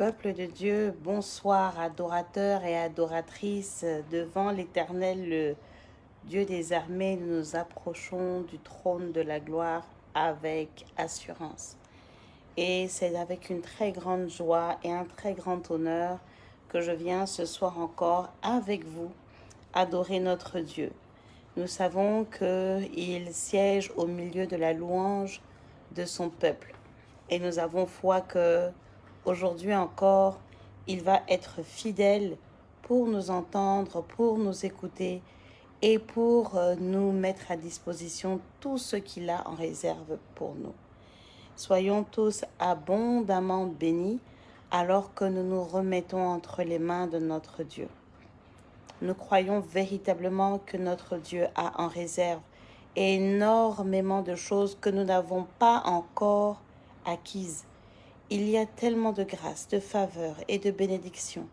Peuple de Dieu, bonsoir adorateurs et adoratrices devant l'Éternel, le Dieu des armées, nous nous approchons du trône de la gloire avec assurance. Et c'est avec une très grande joie et un très grand honneur que je viens ce soir encore avec vous adorer notre Dieu. Nous savons qu'il siège au milieu de la louange de son peuple. Et nous avons foi que aujourd'hui encore, il va être fidèle pour nous entendre, pour nous écouter et pour euh, nous mettre à disposition tout ce qu'il a en réserve pour nous. Soyons tous abondamment bénis alors que nous nous remettons entre les mains de notre Dieu. Nous croyons véritablement que notre Dieu a en réserve énormément de choses que nous n'avons pas encore acquises. Il y a tellement de grâces, de faveurs et de bénédictions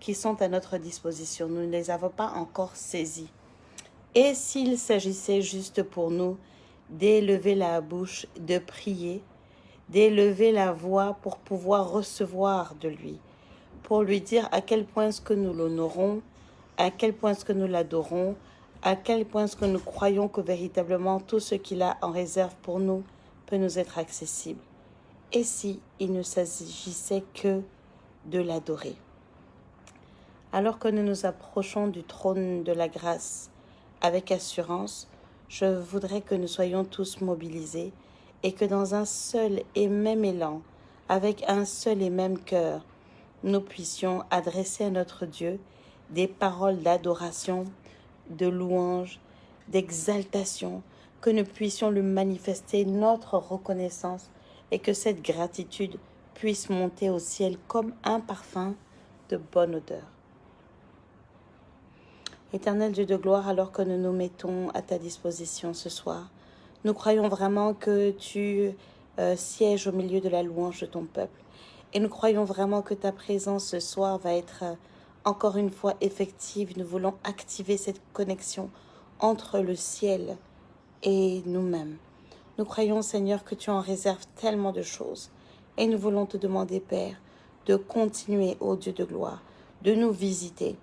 qui sont à notre disposition. Nous ne les avons pas encore saisies. Et s'il s'agissait juste pour nous d'élever la bouche, de prier, d'élever la voix pour pouvoir recevoir de lui, pour lui dire à quel point est-ce que nous l'honorons, à quel point est-ce que nous l'adorons, à quel point est-ce que nous croyons que véritablement tout ce qu'il a en réserve pour nous peut nous être accessible. Et si il ne s'agissait que de l'adorer. Alors que nous nous approchons du trône de la grâce, avec assurance, je voudrais que nous soyons tous mobilisés et que dans un seul et même élan, avec un seul et même cœur, nous puissions adresser à notre Dieu des paroles d'adoration, de louange, d'exaltation, que nous puissions lui manifester notre reconnaissance et que cette gratitude puisse monter au ciel comme un parfum de bonne odeur. Éternel Dieu de gloire, alors que nous nous mettons à ta disposition ce soir, nous croyons vraiment que tu euh, sièges au milieu de la louange de ton peuple. Et nous croyons vraiment que ta présence ce soir va être euh, encore une fois effective. Nous voulons activer cette connexion entre le ciel et nous-mêmes. Nous croyons, Seigneur, que tu en réserves tellement de choses. Et nous voulons te demander, Père, de continuer, ô Dieu de gloire, de nous visiter,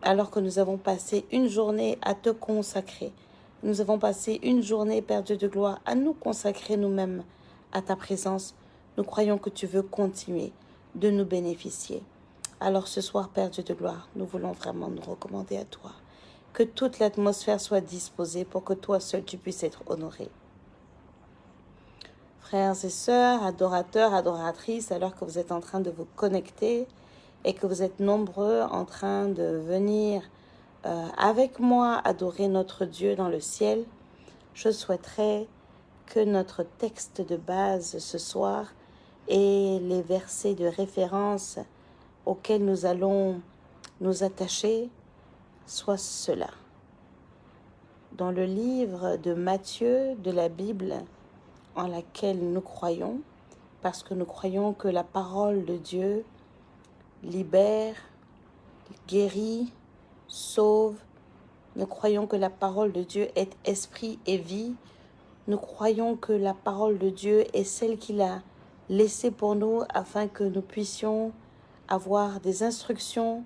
alors que nous avons passé une journée à te consacrer. Nous avons passé une journée, Père Dieu de gloire, à nous consacrer nous-mêmes à ta présence. Nous croyons que tu veux continuer de nous bénéficier. Alors ce soir, Père Dieu de gloire, nous voulons vraiment nous recommander à toi. Que toute l'atmosphère soit disposée pour que toi seul tu puisses être honoré. Frères et sœurs, adorateurs, adoratrices, alors que vous êtes en train de vous connecter, et que vous êtes nombreux en train de venir euh, avec moi adorer notre Dieu dans le ciel, je souhaiterais que notre texte de base ce soir et les versets de référence auxquels nous allons nous attacher soient cela. Dans le livre de Matthieu de la Bible en laquelle nous croyons, parce que nous croyons que la parole de Dieu libère, guérit, sauve. Nous croyons que la parole de Dieu est esprit et vie. Nous croyons que la parole de Dieu est celle qu'il a laissée pour nous afin que nous puissions avoir des instructions,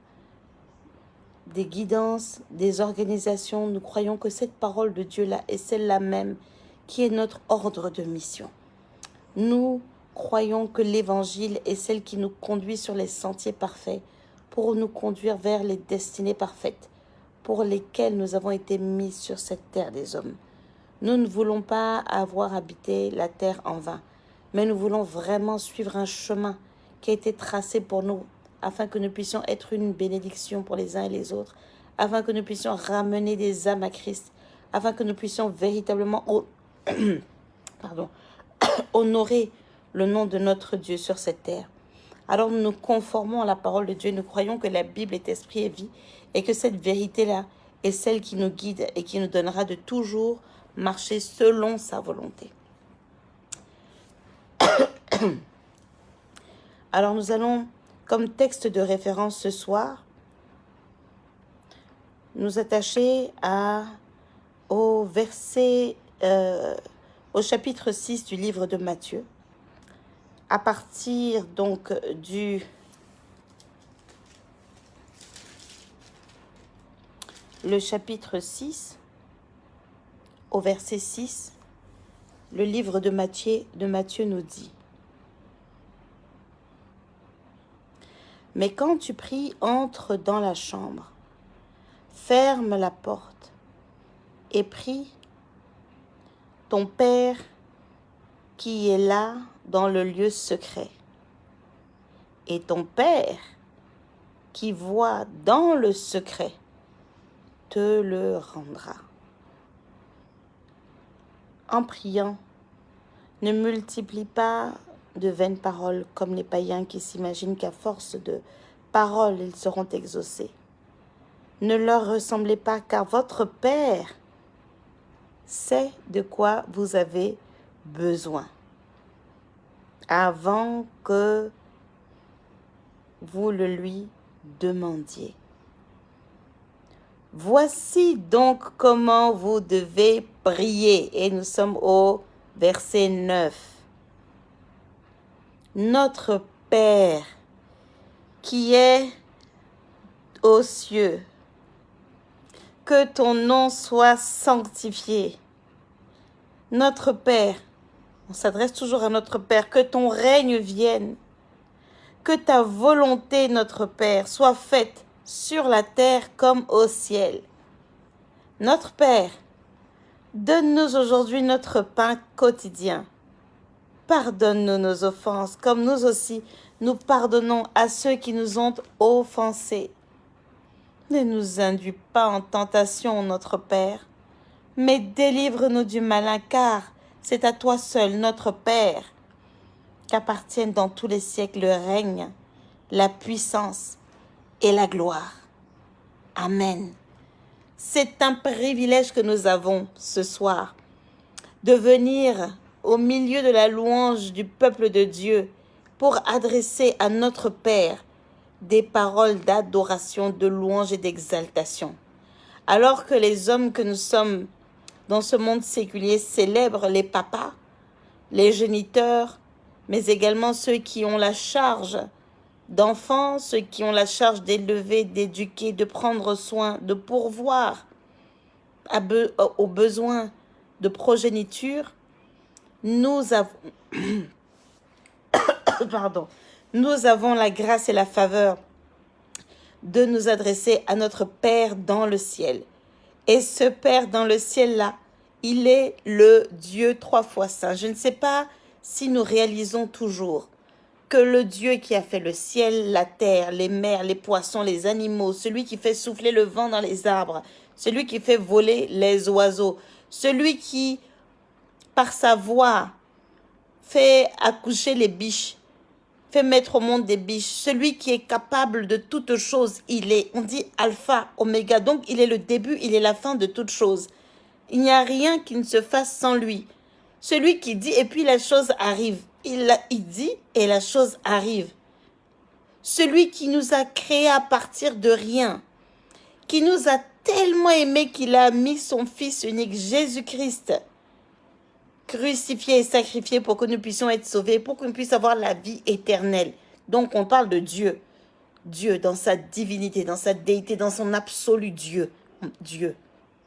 des guidances, des organisations. Nous croyons que cette parole de Dieu-là est celle-là même qui est notre ordre de mission. Nous croyons que l'Évangile est celle qui nous conduit sur les sentiers parfaits pour nous conduire vers les destinées parfaites pour lesquelles nous avons été mis sur cette terre des hommes. Nous ne voulons pas avoir habité la terre en vain, mais nous voulons vraiment suivre un chemin qui a été tracé pour nous afin que nous puissions être une bénédiction pour les uns et les autres, afin que nous puissions ramener des âmes à Christ, afin que nous puissions véritablement pardon, honorer le nom de notre Dieu sur cette terre. Alors nous nous conformons à la parole de Dieu, nous croyons que la Bible est esprit et vie, et que cette vérité-là est celle qui nous guide et qui nous donnera de toujours marcher selon sa volonté. Alors nous allons, comme texte de référence ce soir, nous attacher à, au verset, euh, au chapitre 6 du livre de Matthieu, à partir donc du... Le chapitre 6, au verset 6, le livre de Matthieu, de Matthieu nous dit « Mais quand tu pries, entre dans la chambre, ferme la porte et prie ton Père qui est là dans le lieu secret. Et ton Père qui voit dans le secret te le rendra. En priant, ne multiplie pas de vaines paroles comme les païens qui s'imaginent qu'à force de paroles ils seront exaucés. Ne leur ressemblez pas car votre Père sait de quoi vous avez besoin avant que vous le lui demandiez. Voici donc comment vous devez prier. Et nous sommes au verset 9. Notre Père qui est aux cieux, que ton nom soit sanctifié. Notre Père, on s'adresse toujours à notre Père, que ton règne vienne, que ta volonté, notre Père, soit faite sur la terre comme au ciel. Notre Père, donne-nous aujourd'hui notre pain quotidien. Pardonne-nous nos offenses, comme nous aussi nous pardonnons à ceux qui nous ont offensés. Ne nous induis pas en tentation, notre Père, mais délivre-nous du malin, car c'est à toi seul, notre Père, qu'appartiennent dans tous les siècles le règne, la puissance et la gloire. Amen. C'est un privilège que nous avons ce soir de venir au milieu de la louange du peuple de Dieu pour adresser à notre Père des paroles d'adoration, de louange et d'exaltation. Alors que les hommes que nous sommes dans ce monde séculier célèbrent les papas, les géniteurs, mais également ceux qui ont la charge d'enfants, ceux qui ont la charge d'élever, d'éduquer, de prendre soin, de pourvoir aux besoins de progéniture, nous avons, pardon, nous avons la grâce et la faveur de nous adresser à notre Père dans le ciel. Et ce Père dans le ciel-là, il est le Dieu trois fois saint. Je ne sais pas si nous réalisons toujours que le Dieu qui a fait le ciel, la terre, les mers, les poissons, les animaux, celui qui fait souffler le vent dans les arbres, celui qui fait voler les oiseaux, celui qui, par sa voix, fait accoucher les biches, mettre au monde des biches, celui qui est capable de toutes choses, il est, on dit alpha, oméga, donc il est le début, il est la fin de toutes choses. Il n'y a rien qui ne se fasse sans lui. Celui qui dit et puis la chose arrive. Il, il dit et la chose arrive. Celui qui nous a créés à partir de rien, qui nous a tellement aimés qu'il a mis son Fils unique, Jésus-Christ, crucifié et sacrifié pour que nous puissions être sauvés, pour qu'on puisse avoir la vie éternelle. Donc on parle de Dieu. Dieu dans sa divinité, dans sa déité, dans son absolu Dieu. Dieu.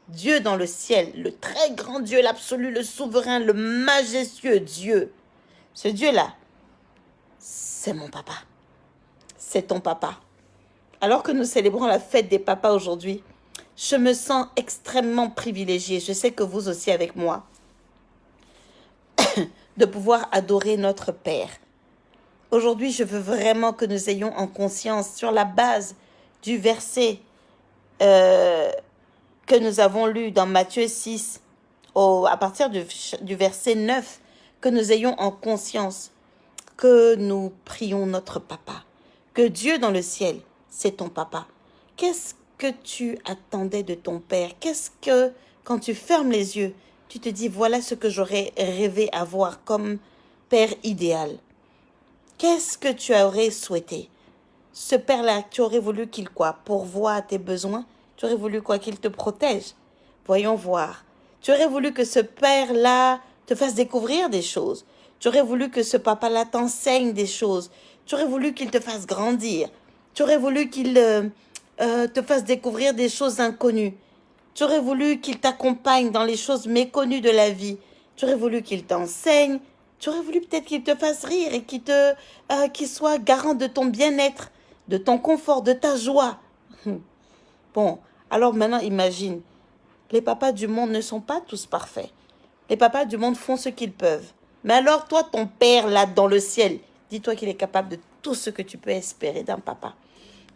Dieu dans le ciel, le très grand Dieu, l'absolu, le souverain, le majestueux Dieu. Ce Dieu-là, c'est mon papa. C'est ton papa. Alors que nous célébrons la fête des papas aujourd'hui, je me sens extrêmement privilégiée. Je sais que vous aussi avec moi de pouvoir adorer notre Père. Aujourd'hui, je veux vraiment que nous ayons en conscience, sur la base du verset euh, que nous avons lu dans Matthieu 6, au, à partir du, du verset 9, que nous ayons en conscience que nous prions notre papa, que Dieu dans le ciel, c'est ton papa. Qu'est-ce que tu attendais de ton Père? Qu'est-ce que, quand tu fermes les yeux, tu te dis, voilà ce que j'aurais rêvé avoir comme père idéal. Qu'est-ce que tu aurais souhaité? Ce père-là, tu aurais voulu qu'il quoi? Pourvoie à tes besoins? Tu aurais voulu quoi? Qu'il te protège? Voyons voir. Tu aurais voulu que ce père-là te fasse découvrir des choses? Tu aurais voulu que ce papa-là t'enseigne des choses? Tu aurais voulu qu'il te fasse grandir? Tu aurais voulu qu'il euh, euh, te fasse découvrir des choses inconnues? Tu aurais voulu qu'il t'accompagne dans les choses méconnues de la vie. Tu aurais voulu qu'il t'enseigne. Tu aurais voulu peut-être qu'il te fasse rire et qu'il te, euh, soit garant de ton bien-être, de ton confort, de ta joie. Bon, alors maintenant imagine, les papas du monde ne sont pas tous parfaits. Les papas du monde font ce qu'ils peuvent. Mais alors toi, ton père là dans le ciel, dis-toi qu'il est capable de tout ce que tu peux espérer d'un papa.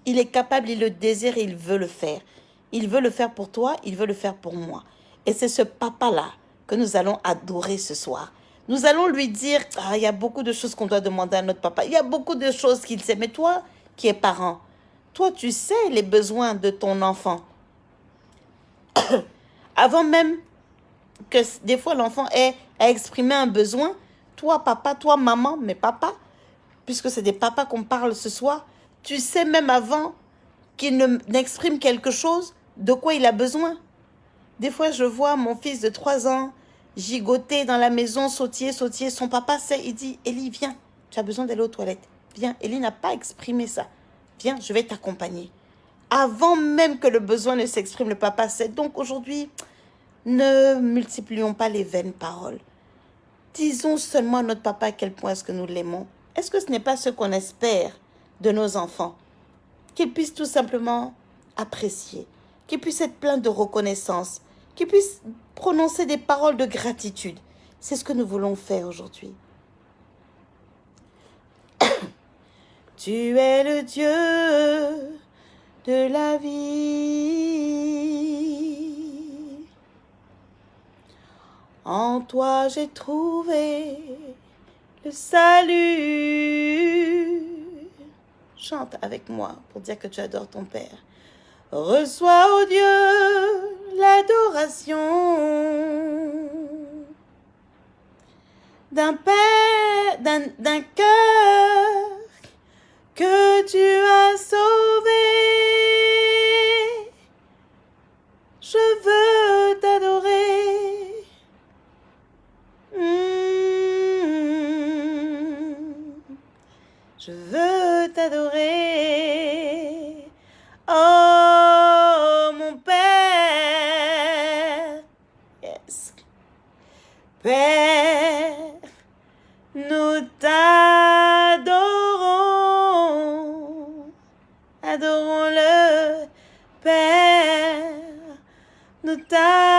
Il est capable, il le désire il veut le faire. Il veut le faire pour toi, il veut le faire pour moi. Et c'est ce papa-là que nous allons adorer ce soir. Nous allons lui dire, ah, il y a beaucoup de choses qu'on doit demander à notre papa. Il y a beaucoup de choses qu'il sait. Mais toi, qui es parent, toi, tu sais les besoins de ton enfant. Avant même que des fois l'enfant ait à exprimer un besoin, toi, papa, toi, maman, mais papa, puisque c'est des papas qu'on parle ce soir, tu sais même avant qu'il n'exprime quelque chose, de quoi il a besoin? Des fois, je vois mon fils de 3 ans gigoter dans la maison, sautiller, sautiller. Son papa sait, il dit, Ellie, viens, tu as besoin d'aller aux toilettes. Viens, Ellie n'a pas exprimé ça. Viens, je vais t'accompagner. Avant même que le besoin ne s'exprime, le papa sait. Donc aujourd'hui, ne multiplions pas les vaines paroles. Disons seulement à notre papa à quel point est-ce que nous l'aimons. Est-ce que ce n'est pas ce qu'on espère de nos enfants? Qu'ils puissent tout simplement apprécier, qu'ils puissent être pleins de reconnaissance, qu'ils puissent prononcer des paroles de gratitude. C'est ce que nous voulons faire aujourd'hui. tu es le Dieu de la vie. En toi j'ai trouvé le salut. Chante avec moi pour dire que tu adores ton Père. Reçois, ô Dieu, l'adoration d'un Père, d'un cœur que tu as sauvé. Je veux t'adorer. Hmm. Je veux t'adorer. Nous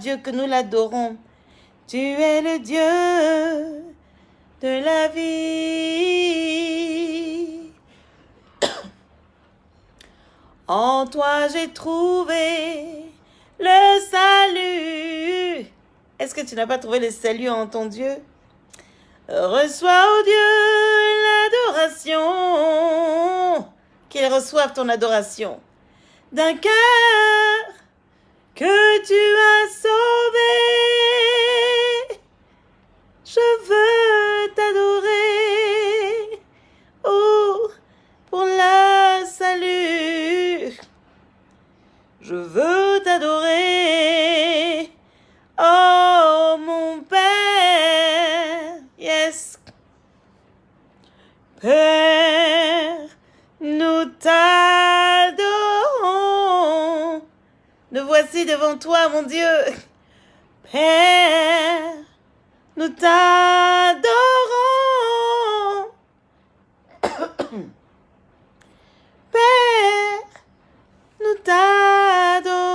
Dieu que nous l'adorons. Tu es le Dieu de la vie. En toi j'ai trouvé le salut. Est-ce que tu n'as pas trouvé le salut en ton Dieu? Reçois, ô Dieu, l'adoration. Qu'il reçoive ton adoration d'un cœur que tu as toi, mon Dieu. Père, nous t'adorons. Père, nous t'adorons.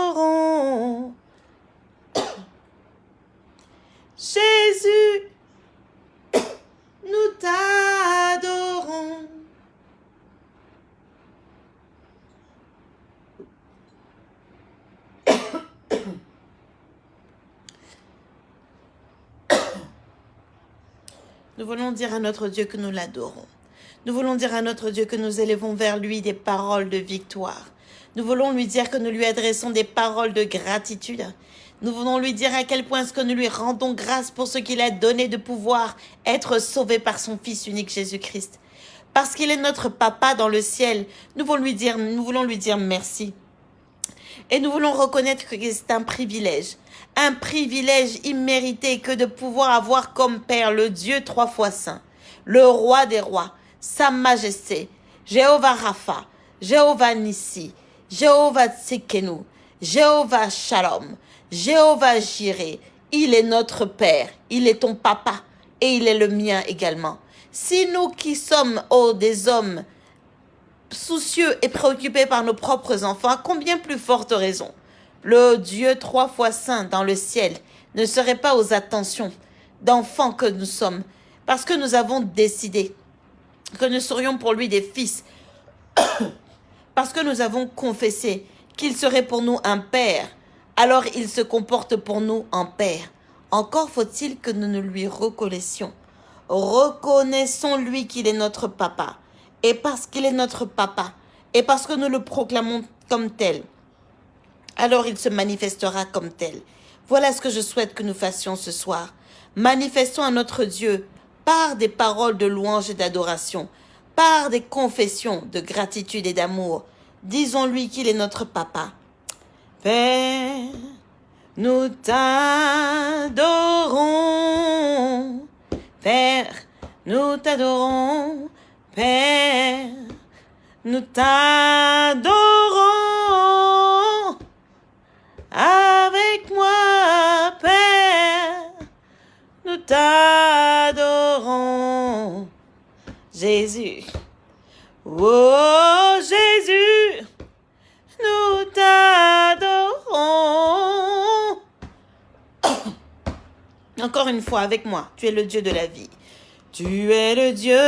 Jésus, nous t'adorons. Nous voulons dire à notre Dieu que nous l'adorons. Nous voulons dire à notre Dieu que nous élevons vers lui des paroles de victoire. Nous voulons lui dire que nous lui adressons des paroles de gratitude. Nous voulons lui dire à quel point est-ce que nous lui rendons grâce pour ce qu'il a donné de pouvoir être sauvé par son Fils unique Jésus-Christ. Parce qu'il est notre Papa dans le ciel, nous voulons lui dire, nous voulons lui dire merci. Et nous voulons reconnaître que c'est un privilège, un privilège immérité que de pouvoir avoir comme Père le Dieu trois fois saint, le roi des rois, sa majesté, Jéhovah Rapha, Jéhovah Nissi, Jéhovah Tsikenu, Jéhovah Shalom, Jéhovah Jireh. Il est notre Père, il est ton papa et il est le mien également. Si nous qui sommes oh, des hommes soucieux et préoccupés par nos propres enfants, combien plus forte raison le Dieu trois fois saint dans le ciel ne serait pas aux attentions d'enfants que nous sommes, parce que nous avons décidé que nous serions pour lui des fils, parce que nous avons confessé qu'il serait pour nous un père, alors il se comporte pour nous en père. Encore faut-il que nous ne lui reconnaissions. Reconnaissons-lui qu'il est notre papa. Et parce qu'il est notre papa, et parce que nous le proclamons comme tel, alors il se manifestera comme tel. Voilà ce que je souhaite que nous fassions ce soir. Manifestons à notre Dieu par des paroles de louange et d'adoration, par des confessions de gratitude et d'amour. Disons-lui qu'il est notre papa. Père, nous t'adorons. Père, nous t'adorons. Père, nous t'adorons. Avec moi, Père, nous t'adorons. Jésus. Oh Jésus, nous t'adorons. Encore une fois avec moi, tu es le Dieu de la vie. Tu es le Dieu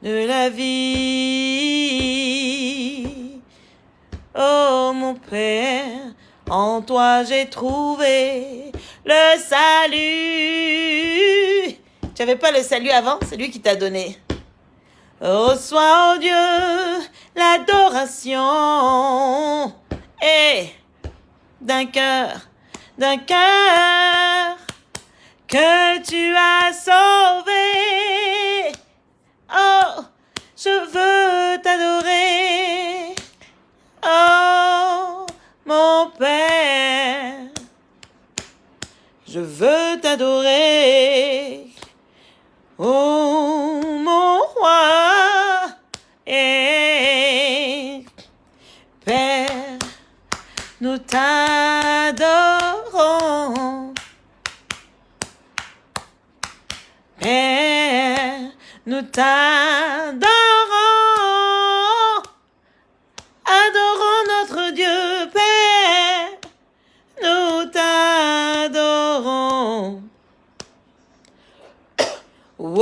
de la vie. Oh mon Père, en toi j'ai trouvé le salut. Tu n'avais pas le salut avant, c'est lui qui t'a donné. Reçois, oh Dieu, l'adoration. Et d'un cœur, d'un cœur que tu as sauvé. Oh, je veux t'adorer. Oh, je veux t'adorer. Oh, mon roi et Père, nous t'adorons. Père, nous t'adorons.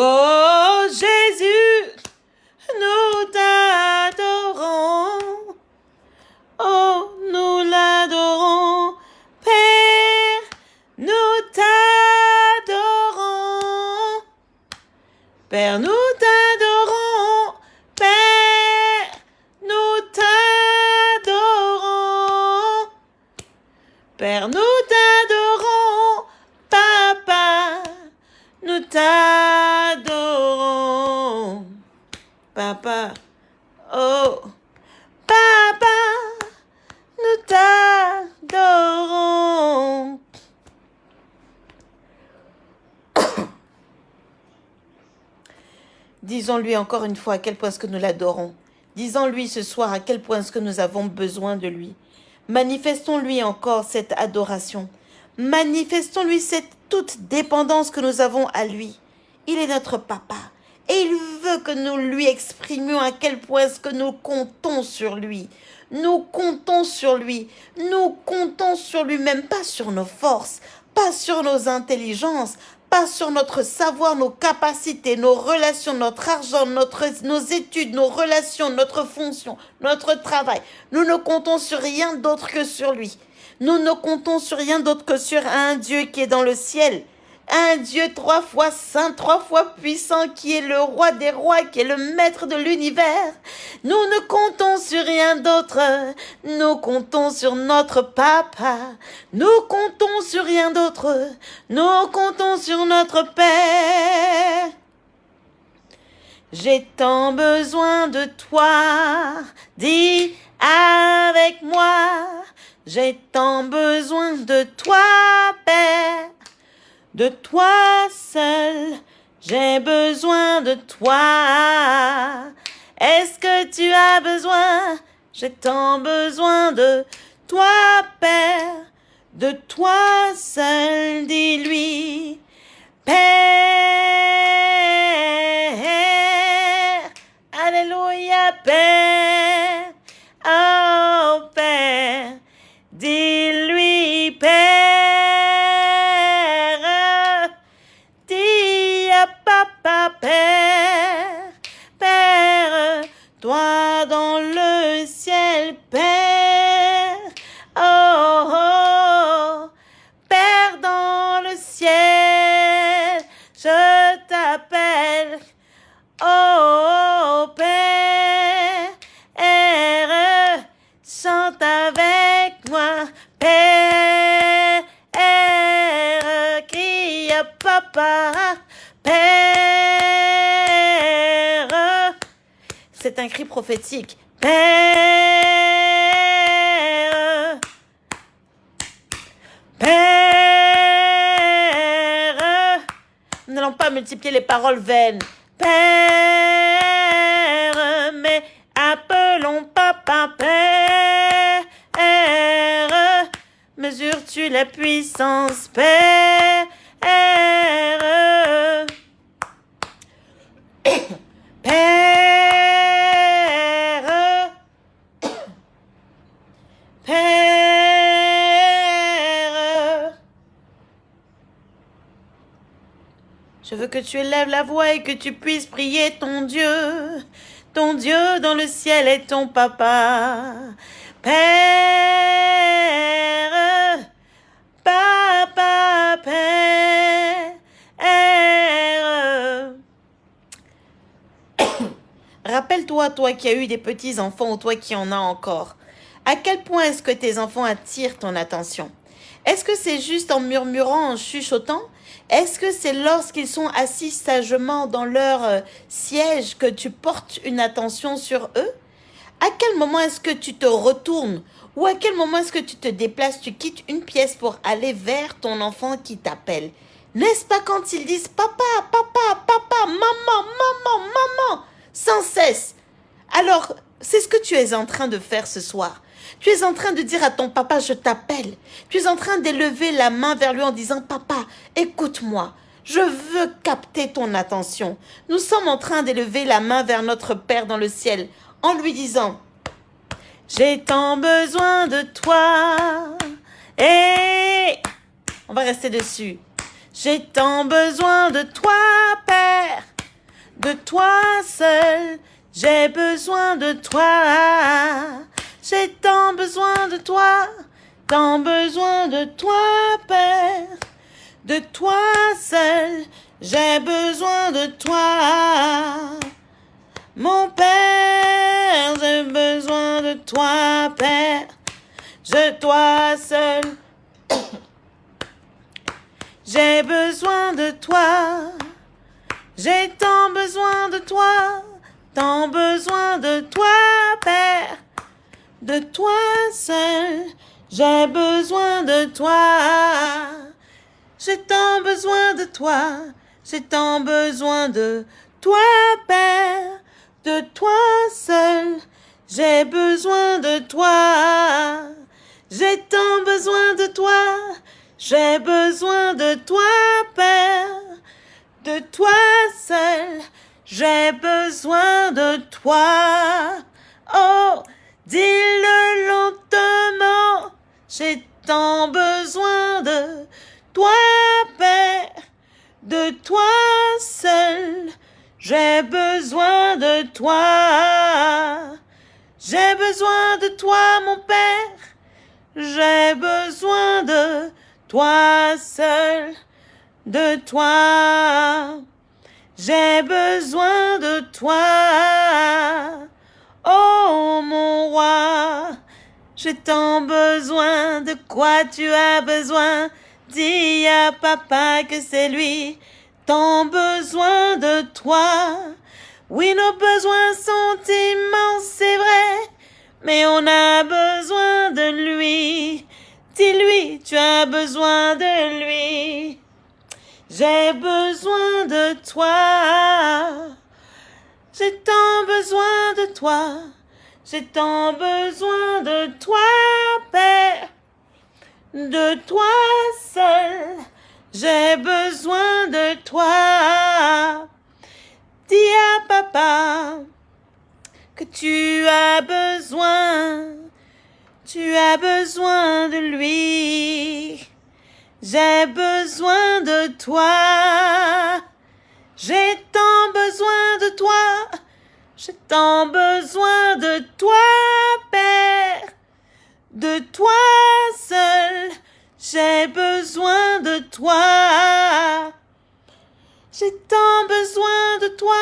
Oh Disons-lui encore une fois à quel point est-ce que nous l'adorons. Disons-lui ce soir à quel point est-ce que nous avons besoin de lui. Manifestons-lui encore cette adoration. Manifestons-lui cette toute dépendance que nous avons à lui. Il est notre papa. Et il veut que nous lui exprimions à quel point est-ce que nous comptons sur lui. Nous comptons sur lui. Nous comptons sur lui, même pas sur nos forces, pas sur nos intelligences, pas sur notre savoir, nos capacités, nos relations, notre argent, notre, nos études, nos relations, notre fonction, notre travail. Nous ne comptons sur rien d'autre que sur lui. Nous ne comptons sur rien d'autre que sur un Dieu qui est dans le ciel, un Dieu trois fois saint, trois fois puissant, qui est le roi des rois, qui est le maître de l'univers. Nous ne comptons sur rien d'autre, nous comptons sur notre papa, nous comptons sur rien d'autre, nous comptons sur notre Père. J'ai tant besoin de toi, dis avec moi, j'ai tant besoin de toi, Père de toi seul, j'ai besoin de toi. Est-ce que tu as besoin, j'ai tant besoin de toi, Père, de toi seul, dis-lui, Père. Alléluia, Père. Oh, Père, dis-lui, prophétique. Père. Père. Nous n'allons pas multiplier les paroles vaines. Père. Mais appelons papa Père. Mesures-tu la puissance, Père? Que tu élèves la voix et que tu puisses prier ton Dieu. Ton Dieu dans le ciel est ton papa. Père, papa, Père. Rappelle-toi, toi qui as eu des petits-enfants ou toi qui en as encore, à quel point est-ce que tes enfants attirent ton attention? Est-ce que c'est juste en murmurant, en chuchotant? Est-ce que c'est lorsqu'ils sont assis sagement dans leur euh, siège que tu portes une attention sur eux? À quel moment est-ce que tu te retournes? Ou à quel moment est-ce que tu te déplaces, tu quittes une pièce pour aller vers ton enfant qui t'appelle? N'est-ce pas quand ils disent papa, papa, papa, maman, maman, maman sans cesse? Alors, c'est ce que tu es en train de faire ce soir. Tu es en train de dire à ton papa, je t'appelle. Tu es en train d'élever la main vers lui en disant, papa, écoute-moi. Je veux capter ton attention. Nous sommes en train d'élever la main vers notre Père dans le ciel en lui disant, j'ai tant besoin de toi. Et on va rester dessus. J'ai tant besoin de toi, Père de toi seul. J'ai besoin de toi. J'ai tant besoin de toi, tant besoin de toi, Père. De toi seul, j'ai besoin de toi. Mon Père, j'ai besoin de toi, Père. Je, toi seul, j'ai besoin de toi. J'ai tant besoin de toi, tant besoin de toi, Père, de toi seul. J'ai besoin de toi. J'ai tant besoin de toi, j'ai tant besoin de toi, Père, de toi seul. J'ai besoin de toi. J'ai tant besoin de toi, j'ai besoin de toi, Père de toi seul, j'ai besoin de toi. Oh, dis-le lentement, j'ai tant besoin de toi, Père, de toi seul, j'ai besoin de toi. J'ai besoin de toi, mon Père, j'ai besoin de toi seul de toi. J'ai besoin de toi. Oh mon roi, j'ai tant besoin de quoi tu as besoin. Dis à papa que c'est lui, tant besoin de toi. Oui, nos besoins sont immenses, c'est vrai, mais on a besoin de lui. Dis-lui, tu as besoin de lui. J'ai besoin de toi. J'ai tant besoin de toi. J'ai tant besoin de toi, Père. De toi seul. J'ai besoin de toi. Dis à papa que tu as besoin. Tu as besoin de lui. J'ai besoin de toi. J'ai tant de toi, j'ai tant besoin de toi, Père, de toi seul, j'ai besoin de toi. J'ai tant besoin de toi,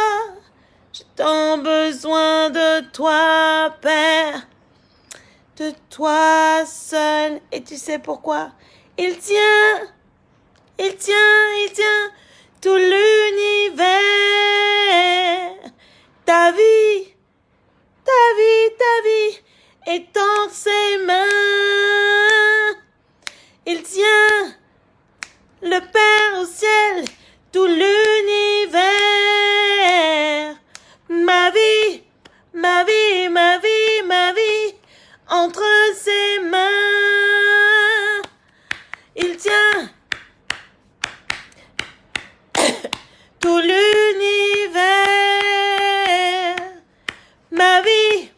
j'ai tant besoin de toi, Père, de toi seul. Et tu sais pourquoi? Il tient, il tient, il tient tout l'univers. Ta vie, ta vie, ta vie est en ses mains. Il tient le Père au ciel, tout l'univers. Ma vie, ma vie, ma vie, ma vie, entre ses mains. Il tient tout l'univers, ma vie,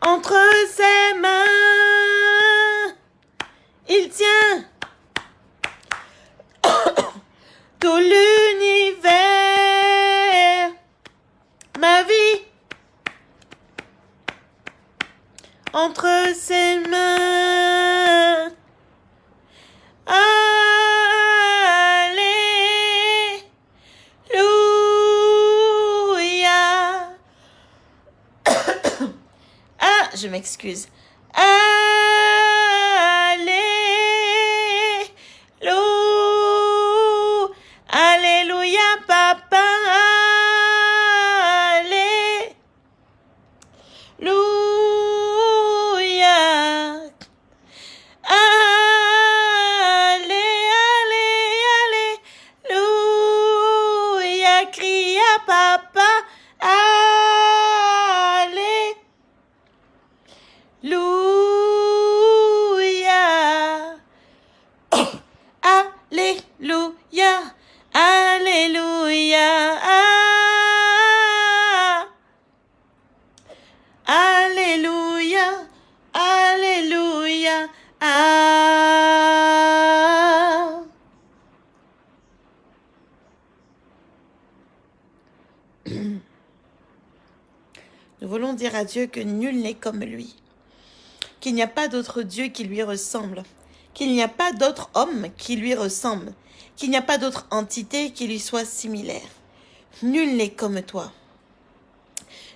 entre ses mains, il tient tout l'univers, ma vie, entre ses mains. Alléluia. Je m'excuse. Dieu que nul n'est comme lui, qu'il n'y a pas d'autre Dieu qui lui ressemble, qu'il n'y a pas d'autre homme qui lui ressemble, qu'il n'y a pas d'autre entité qui lui soit similaire. Nul n'est comme toi.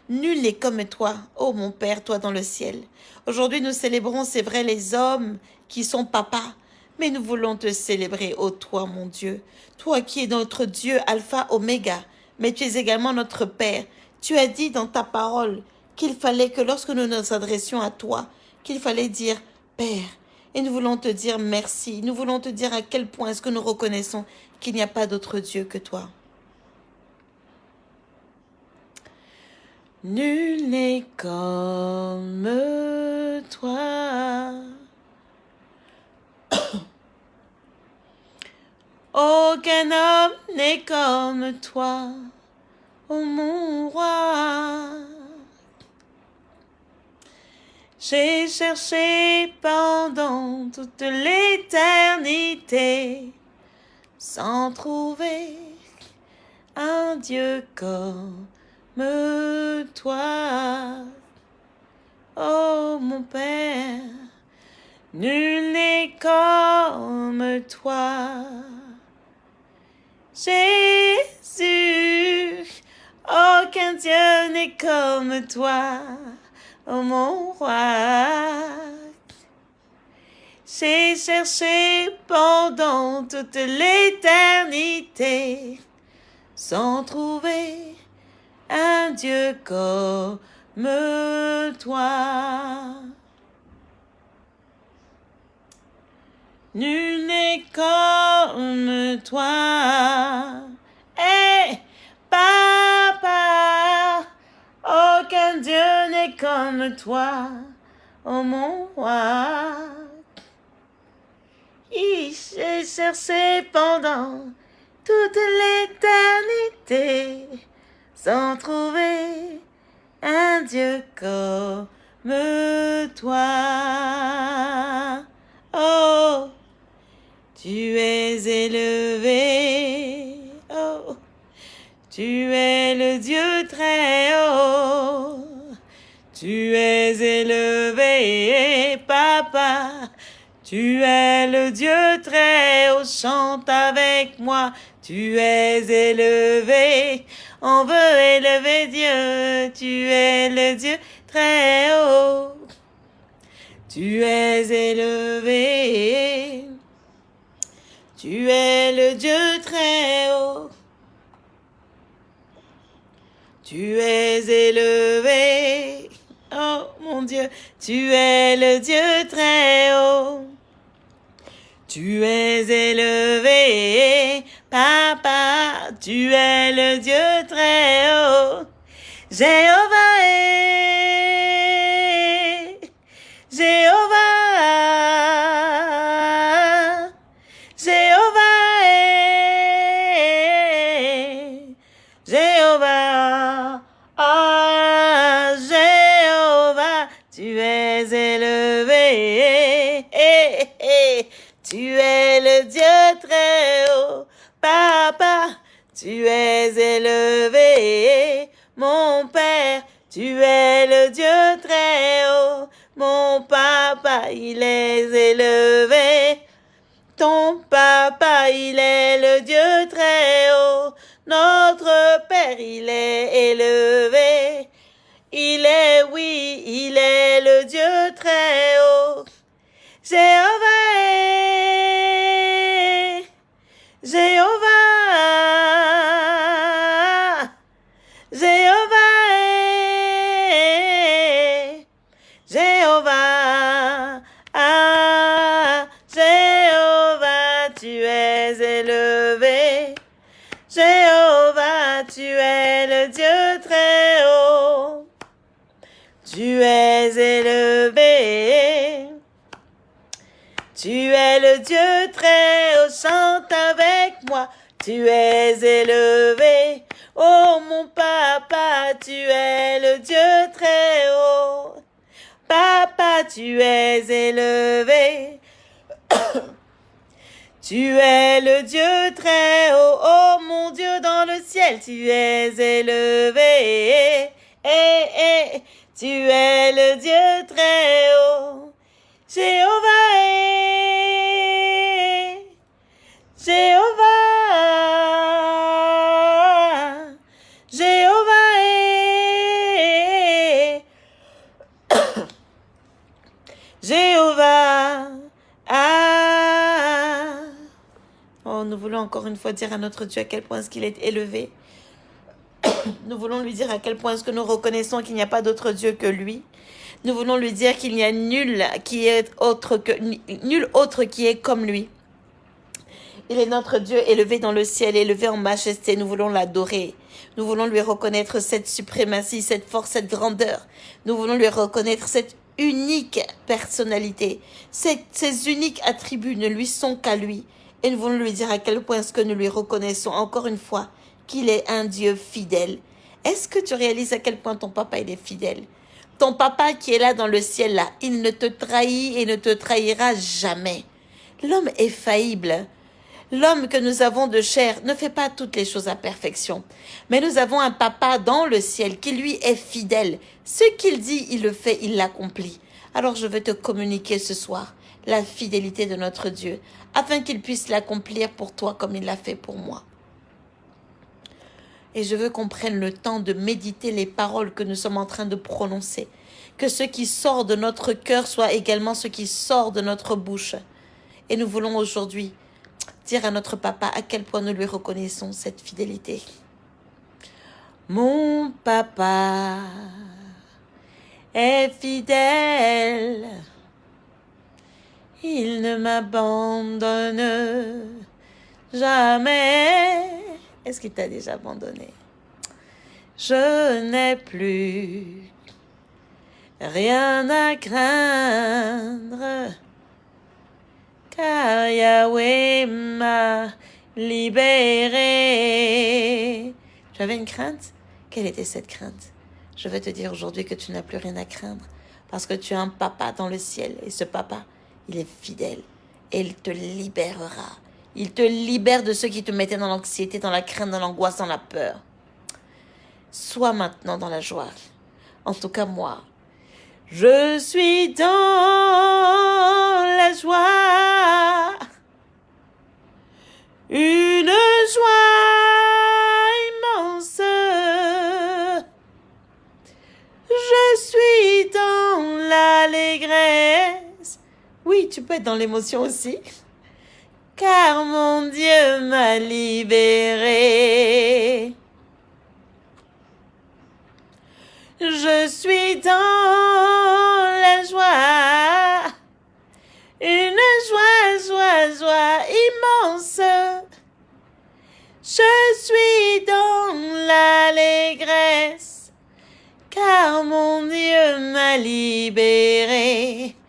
Nul n'est comme toi, ô mon Père, toi dans le ciel. Aujourd'hui, nous célébrons, c'est vrai, les hommes qui sont papas, mais nous voulons te célébrer, ô toi, mon Dieu. Toi qui es notre Dieu, Alpha, Oméga, mais tu es également notre Père. Tu as dit dans ta parole qu'il fallait que lorsque nous nous adressions à toi, qu'il fallait dire Père. Et nous voulons te dire merci. Nous voulons te dire à quel point est-ce que nous reconnaissons qu'il n'y a pas d'autre Dieu que toi. Nul n'est comme toi. Aucun homme n'est comme toi, ô mon roi. J'ai cherché pendant toute l'éternité sans trouver un Dieu comme toi. Oh mon Père, Nul n'est comme toi. Jésus, aucun Dieu n'est comme toi, mon roi. J'ai cherché pendant toute l'éternité sans trouver un Dieu comme toi. Nul n'est comme toi. Dieu n'est comme toi, oh mon roi. Il s'est cherché pendant toute l'éternité sans trouver un Dieu comme toi. Oh, tu es élevé. Oh, tu es le Dieu très haut. Tu es élevé, papa. Tu es le Dieu très haut, chante avec moi. Tu es élevé, on veut élever Dieu. Tu es le Dieu très haut. Tu es élevé. Tu es le Dieu très haut. Tu es élevé. Dieu, tu es le Dieu très haut. Tu es élevé, papa, tu es le Dieu très haut. Jéhovah Tu es le Dieu très haut, Papa, tu es élevé, mon Père, tu es le Dieu très haut, mon Papa, il est élevé. Ton Papa, il est le Dieu très haut, notre Père, il est élevé. Il est, oui, il est le Dieu très haut. Jéhovah Tu es le Dieu très haut, chante avec moi. Tu es élevé, oh mon papa, tu es le Dieu très haut. Papa, tu es élevé. tu es le Dieu très haut, oh mon Dieu dans le ciel, tu es élevé. Eh, eh, tu es le Dieu très haut. Encore une fois dire à notre Dieu à quel point est-ce qu'il est élevé. Nous voulons lui dire à quel point est-ce que nous reconnaissons qu'il n'y a pas d'autre Dieu que lui. Nous voulons lui dire qu'il n'y a nul qui est autre que nul autre qui est comme lui. Il est notre Dieu élevé dans le ciel, élevé en majesté. Nous voulons l'adorer. Nous voulons lui reconnaître cette suprématie, cette force, cette grandeur. Nous voulons lui reconnaître cette unique personnalité. Ces, ces uniques attributs ne lui sont qu'à lui. Nous voulons lui dire à quel point est-ce que nous lui reconnaissons encore une fois qu'il est un Dieu fidèle. Est-ce que tu réalises à quel point ton papa il est fidèle? Ton papa qui est là dans le ciel là, il ne te trahit et ne te trahira jamais. L'homme est faillible. L'homme que nous avons de chair ne fait pas toutes les choses à perfection. Mais nous avons un papa dans le ciel qui lui est fidèle. Ce qu'il dit, il le fait, il l'accomplit. Alors je veux te communiquer ce soir la fidélité de notre Dieu, afin qu'il puisse l'accomplir pour toi comme il l'a fait pour moi. Et je veux qu'on prenne le temps de méditer les paroles que nous sommes en train de prononcer. Que ce qui sort de notre cœur soit également ce qui sort de notre bouche. Et nous voulons aujourd'hui dire à notre papa à quel point nous lui reconnaissons cette fidélité. Mon papa est fidèle. Il ne m'abandonne jamais. Est-ce qu'il t'a déjà abandonné? Je n'ai plus rien à craindre, car Yahweh m'a libéré. Tu avais une crainte? Quelle était cette crainte? Je veux te dire aujourd'hui que tu n'as plus rien à craindre, parce que tu as un papa dans le ciel, et ce papa, il est fidèle, et il te libérera il te libère de ceux qui te mettaient dans l'anxiété, dans la crainte, dans l'angoisse, dans la peur. Sois maintenant dans la joie. En tout cas, moi, je suis dans la joie. Une joie immense. Je suis dans l'allégresse. Oui, tu peux être dans l'émotion aussi car mon Dieu m'a libéré. Je suis dans la joie, une joie, joie, joie immense. Je suis dans l'allégresse, car mon Dieu m'a libéré.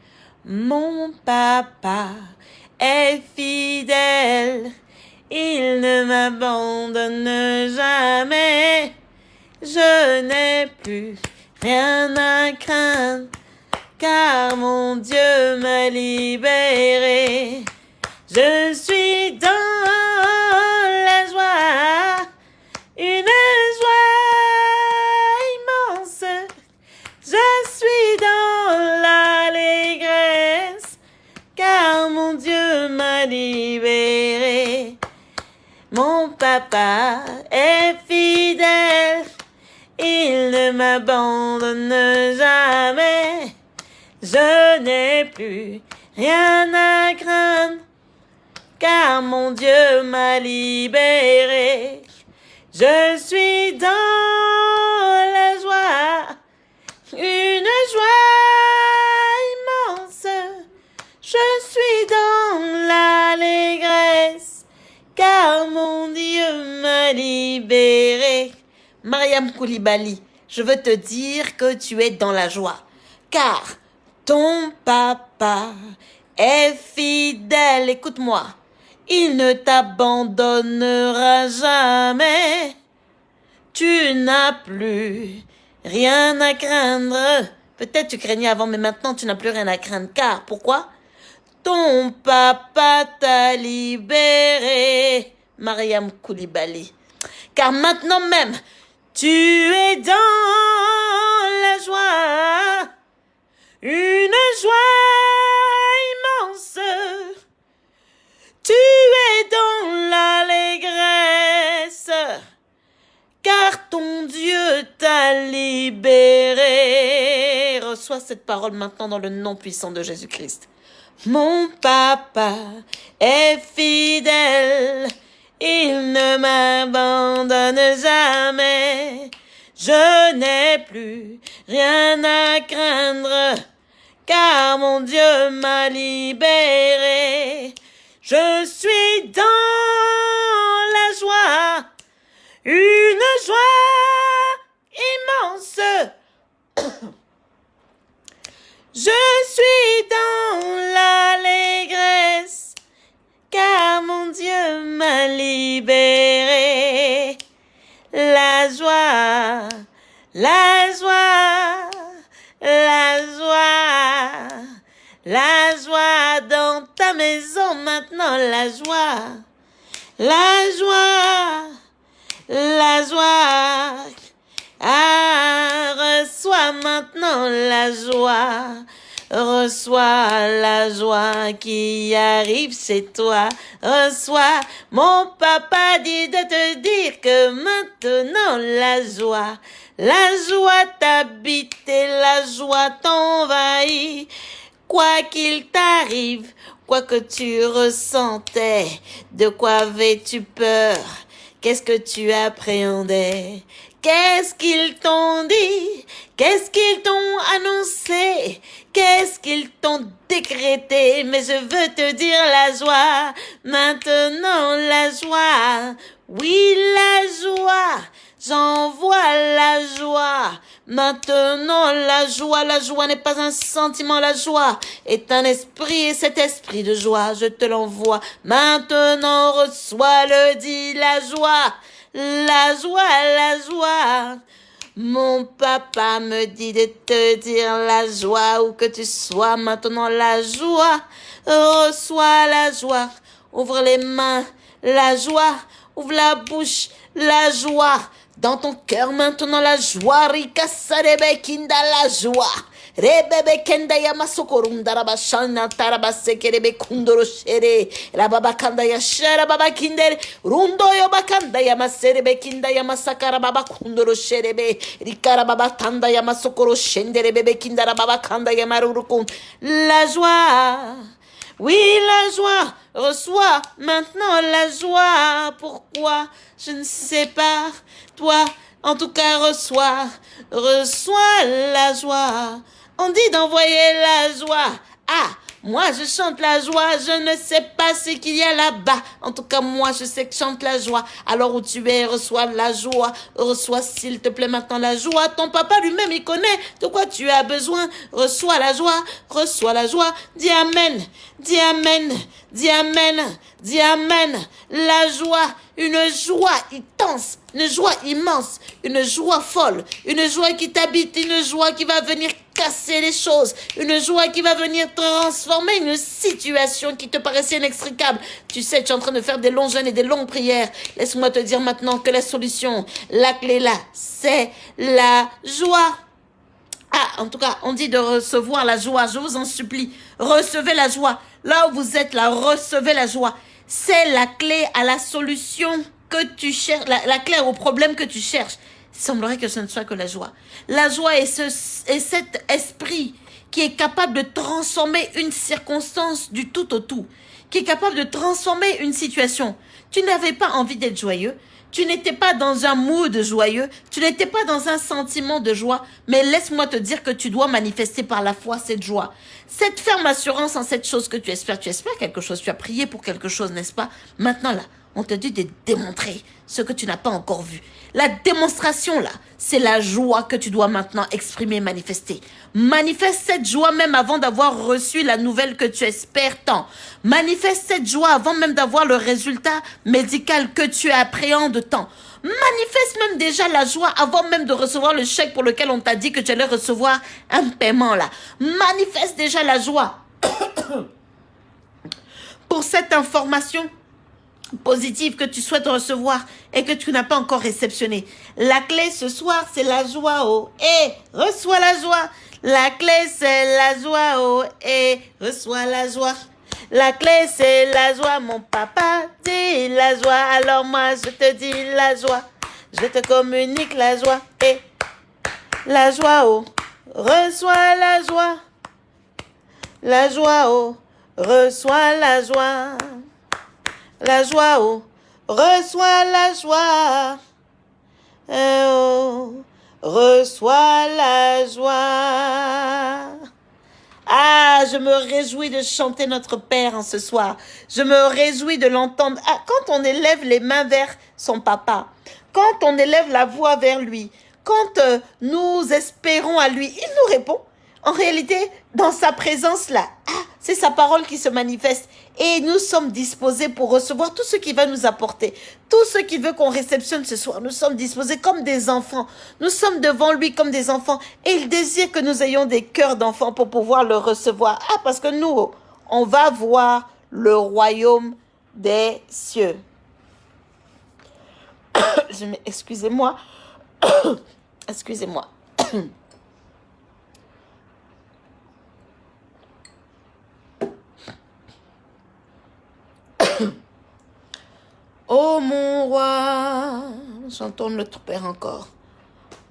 Mon papa est fidèle, il ne m'abandonne jamais. Je n'ai plus rien à craindre, car mon Dieu m'a libéré. Je suis dans papa est fidèle, il ne m'abandonne jamais. Je n'ai plus rien à craindre, car mon Dieu m'a libéré. Je suis dans Libéré. Mariam Koulibaly, je veux te dire que tu es dans la joie, car ton papa est fidèle. Écoute-moi, il ne t'abandonnera jamais. Tu n'as plus rien à craindre. Peut-être tu craignais avant, mais maintenant tu n'as plus rien à craindre. Car, pourquoi? Ton papa t'a libéré, Mariam Koulibaly. Car maintenant même, tu es dans la joie, une joie immense. Tu es dans l'allégresse, car ton Dieu t'a libéré. Reçois cette parole maintenant dans le nom puissant de Jésus-Christ. Mon papa est fidèle, il ne m'abandonne jamais. Je n'ai plus rien à craindre, car mon Dieu m'a libéré. Je suis dans la joie, une joie immense. Je la joie, la joie, la joie dans ta maison maintenant, la joie, la joie, la joie. Ah, reçois maintenant la joie. Reçois la joie qui arrive chez toi. Reçois, mon papa dit de te dire que maintenant la joie, la joie t'habite la joie t'envahit. Quoi qu'il t'arrive, quoi que tu ressentais, de quoi avais-tu peur? Qu'est-ce que tu appréhendais? Qu'est-ce qu'ils t'ont dit? Qu'est-ce qu'ils t'ont annoncé? Qu'est-ce qu'ils t'ont décrété? Mais je veux te dire la joie, maintenant la joie, oui la joie, j'envoie la joie. Maintenant la joie, la joie n'est pas un sentiment, la joie est un esprit. Et cet esprit de joie, je te l'envoie. Maintenant reçois le dit la joie la joie, la joie. Mon papa me dit de te dire la joie où que tu sois maintenant la joie. Reçois la joie. Ouvre les mains, la joie. Ouvre la bouche, la joie. Dans ton cœur maintenant la joie. Rika kinda la joie. Rebebe kenda yama sokorunda raba shana taraba sekerebe kundoro shere. Rababa kanda ya shara baba kinder. Rundo yo bakanda yama serebe kinda yama sakara baba kundoro sherebe. Rikara baba tanda yama sokoro shendere bebe kinda baba kanda yama rurukun. La joie. Oui, la joie. Reçois maintenant la joie. Pourquoi? Je ne sais pas. Toi, en tout cas, reçois. Reçois la joie. On dit d'envoyer la joie. Ah, moi je chante la joie, je ne sais pas ce qu'il y a là-bas. En tout cas, moi je sais que chante la joie. Alors où tu es, reçois la joie. Reçois s'il te plaît maintenant la joie. Ton papa lui-même, il connaît de quoi tu as besoin. Reçois la joie, reçois la joie. Dis Amen, dis Amen, dis Amen, dis Amen. La joie, une joie intense, une joie immense, une joie folle, une joie qui t'habite, une joie qui va venir casser les choses, une joie qui va venir transformer une situation qui te paraissait inextricable. Tu sais, tu es en train de faire des longs jeûnes et des longues prières. Laisse-moi te dire maintenant que la solution, la clé là, c'est la joie. Ah, en tout cas, on dit de recevoir la joie. Je vous en supplie, recevez la joie. Là où vous êtes là, recevez la joie. C'est la clé à la solution que tu cherches, la, clé au problème que tu cherches. Il semblerait que ce ne soit que la joie. La joie est, ce, est cet esprit qui est capable de transformer une circonstance du tout au tout, qui est capable de transformer une situation. Tu n'avais pas envie d'être joyeux, tu n'étais pas dans un mood joyeux, tu n'étais pas dans un sentiment de joie, mais laisse-moi te dire que tu dois manifester par la foi cette joie. Cette ferme assurance en cette chose que tu espères. Tu espères quelque chose, tu as prié pour quelque chose, n'est-ce pas? Maintenant là, on te dit de démontrer ce que tu n'as pas encore vu. La démonstration, là, c'est la joie que tu dois maintenant exprimer, manifester. Manifeste cette joie même avant d'avoir reçu la nouvelle que tu espères tant. Manifeste cette joie avant même d'avoir le résultat médical que tu appréhendes tant. Manifeste même déjà la joie avant même de recevoir le chèque pour lequel on t'a dit que tu allais recevoir un paiement là. Manifeste déjà la joie. pour cette information positive que tu souhaites recevoir et que tu n'as pas encore réceptionné. La clé ce soir, c'est la joie. Oh, et reçois la joie. La clé, c'est la joie. Oh, et reçois la joie. La clé, c'est la joie. Mon papa dit la joie. Alors moi, je te dis la joie. Je te communique la joie. Et la joie. Oh, reçois la joie. La joie. Oh, reçois la joie la joie, oh, reçois la joie. Eh oh, reçois la joie. Ah, je me réjouis de chanter notre Père en ce soir. Je me réjouis de l'entendre. Ah, quand on élève les mains vers son papa, quand on élève la voix vers lui, quand euh, nous espérons à lui, il nous répond. En réalité, dans sa présence là, ah, c'est sa parole qui se manifeste. Et nous sommes disposés pour recevoir tout ce qu'il va nous apporter. Tout ce qu'il veut qu'on réceptionne ce soir. Nous sommes disposés comme des enfants. Nous sommes devant lui comme des enfants. Et il désire que nous ayons des cœurs d'enfants pour pouvoir le recevoir. Ah, parce que nous, on va voir le royaume des cieux. Excusez-moi. Excusez-moi. Oh mon roi, j'entends notre Père encore.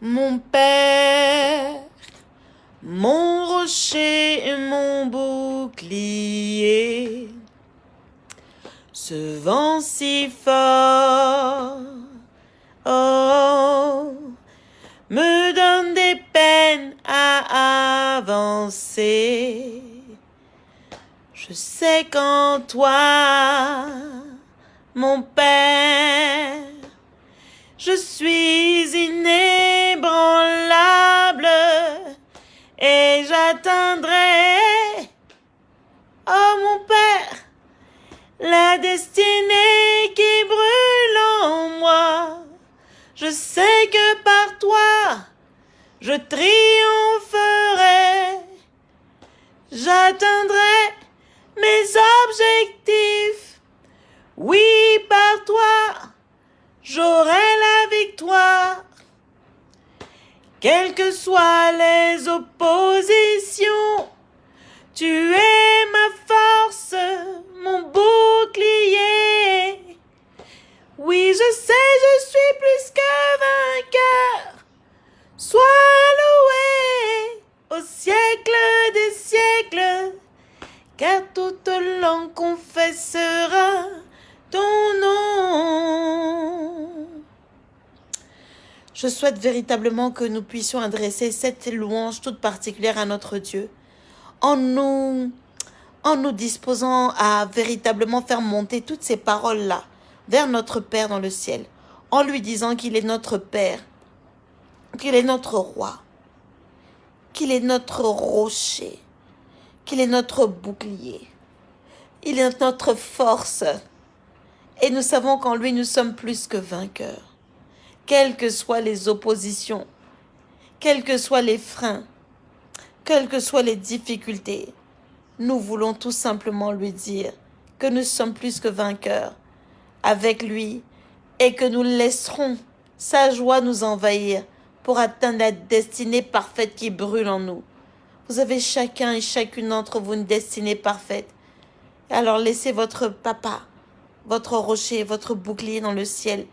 Mon Père, mon rocher et mon bouclier. Ce vent si fort, oh, me donne des peines à avancer. Je sais qu'en toi, mon Père, je suis inébranlable et j'atteindrai, oh mon Père, la destinée qui brûle en moi. Je sais que par toi, je triompherai, j'atteindrai mes objectifs. Oui, par toi, j'aurai la victoire. Quelles que soient les oppositions, tu es ma force, mon bouclier. Oui, je sais, je suis plus que vainqueur. Sois loué au siècle des siècles, car toute langue confessera ton nom. Je souhaite véritablement que nous puissions adresser cette louange toute particulière à notre Dieu en nous, en nous disposant à véritablement faire monter toutes ces paroles-là vers notre Père dans le ciel, en lui disant qu'il est notre Père, qu'il est notre roi, qu'il est notre rocher, qu'il est notre bouclier, il est notre force. Et nous savons qu'en lui, nous sommes plus que vainqueurs. Quelles que soient les oppositions, quels que soient les freins, quelles que soient les difficultés, nous voulons tout simplement lui dire que nous sommes plus que vainqueurs avec lui et que nous laisserons sa joie nous envahir pour atteindre la destinée parfaite qui brûle en nous. Vous avez chacun et chacune d'entre vous une destinée parfaite. Alors laissez votre papa, votre rocher, votre bouclier dans le ciel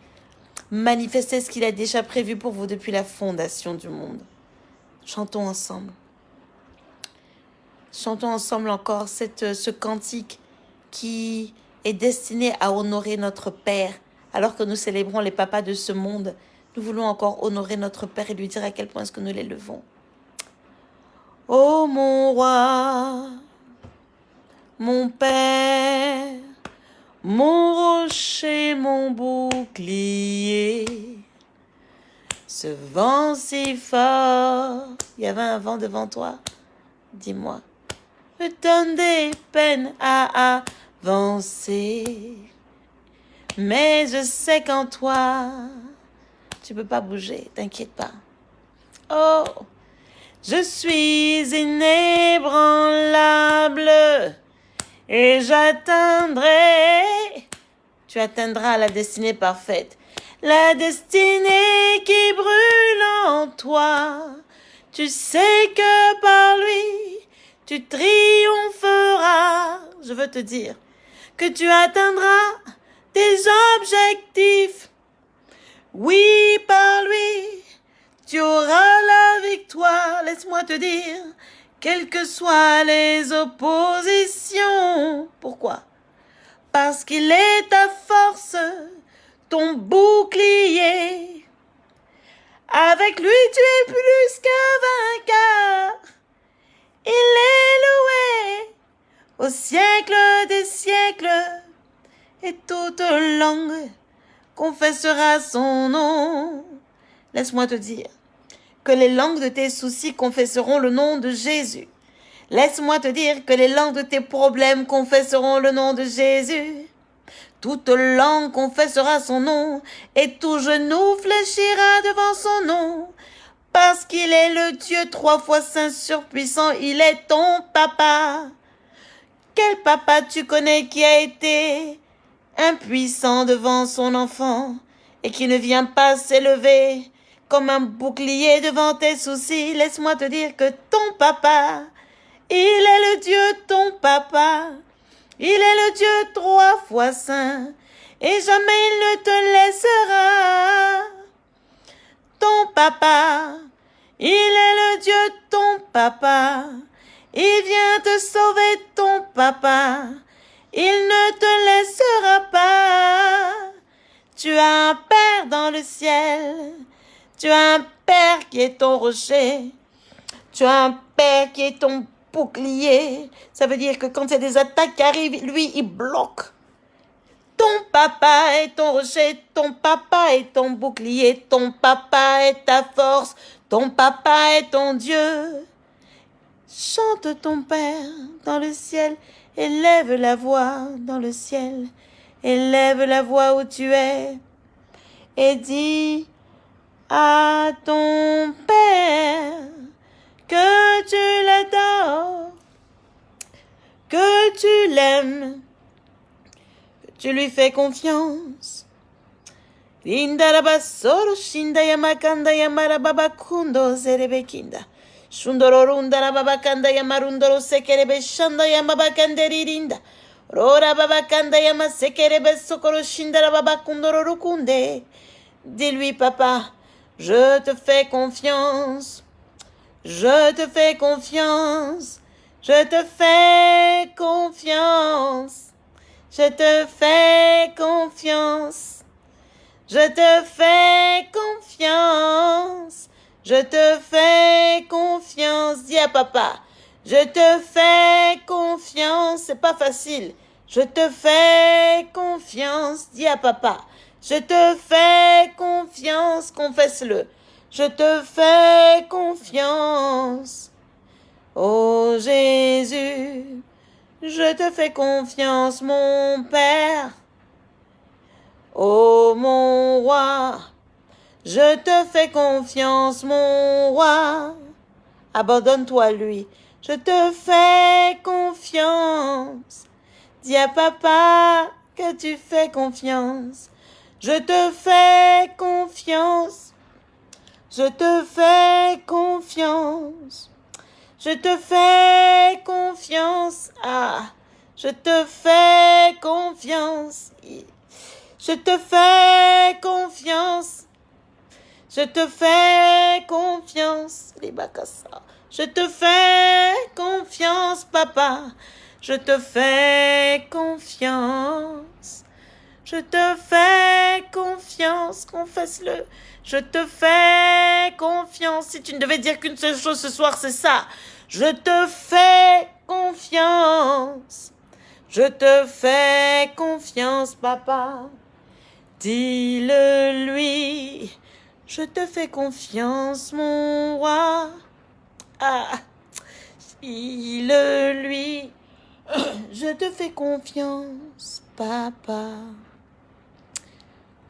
manifester ce qu'il a déjà prévu pour vous depuis la fondation du monde. Chantons ensemble. Chantons ensemble encore cette, ce cantique qui est destiné à honorer notre Père. Alors que nous célébrons les papas de ce monde, nous voulons encore honorer notre Père et lui dire à quel point est-ce que nous l'élevons. Oh mon roi, mon Père, mon rocher, mon bouclier, ce vent si fort, il y avait un vent devant toi, dis-moi, me donne des peines à avancer. Mais je sais qu'en toi, tu peux pas bouger, t'inquiète pas. Oh, je suis inébranlable et j'atteindrai, tu atteindras la destinée parfaite, la destinée qui brûle en toi. Tu sais que par lui, tu triompheras. Je veux te dire que tu atteindras tes objectifs. Oui, par lui, tu auras la victoire. Laisse-moi te dire quelles que soient les oppositions. Pourquoi? Parce qu'il est ta force, ton bouclier. Avec lui, tu es plus que vainqueur. Il est loué au siècle des siècles, et toute langue confessera son nom. Laisse-moi te dire que les langues de tes soucis confesseront le nom de Jésus. Laisse-moi te dire que les langues de tes problèmes confesseront le nom de Jésus. Toute langue confessera son nom, et tout genou fléchira devant son nom. Parce qu'il est le Dieu trois fois saint surpuissant, il est ton papa. Quel papa tu connais qui a été impuissant devant son enfant et qui ne vient pas s'élever comme un bouclier devant tes soucis. Laisse-moi te dire que ton papa, il est le Dieu ton papa. Il est le Dieu trois fois saint. et jamais il ne te laissera. Ton papa, il est le Dieu ton papa. Il vient te sauver ton papa. Il ne te laissera pas. Tu as un Père dans le ciel. Tu as un Père qui est ton rocher. Tu as un Père qui est ton bouclier. Ça veut dire que quand a des attaques qui arrivent, lui, il bloque. Ton papa est ton rocher, ton papa est ton bouclier, ton papa est ta force, ton papa est ton Dieu. Chante ton Père dans le ciel, élève la voix dans le ciel, élève la voix où tu es, et dis à ton Père que tu l'adores, que tu l'aimes, que tu lui fais confiance. Lindarabasoro shinda yamakanda yamarababakundo zerebekinda. Shundoro rundara babakanda yamarundoro sekerebe shanda yamabakanderirinda. Rora babakanda yamasekerebe sokoro shindara babakundoro rukunde. Dis-lui, papa, je te fais confiance. Je te fais confiance. Je te fais confiance. Je te fais confiance. Je te fais confiance. Je te fais confiance. Dis à papa. Je te fais confiance. C'est pas facile. Je te fais confiance. Dis à papa. Je te fais confiance. Confesse-le. Je te fais confiance. Oh Jésus, je te fais confiance, mon Père. Oh mon roi, je te fais confiance, mon roi. Abandonne-toi à lui. Je te fais confiance. Dis à papa que tu fais confiance. Je te fais confiance. Je te fais confiance. Je te fais confiance. Ah, je te fais confiance. Je te fais confiance. Je te fais confiance. Je te fais confiance, papa. Je te fais confiance. Je te fais confiance. Confesse-le. Je te fais confiance. Si tu ne devais dire qu'une seule chose ce soir, c'est ça. Je te fais confiance. Je te fais confiance, papa. Dis-le lui. Je te fais confiance, mon roi. Ah, dis-le lui. Je te fais confiance, papa.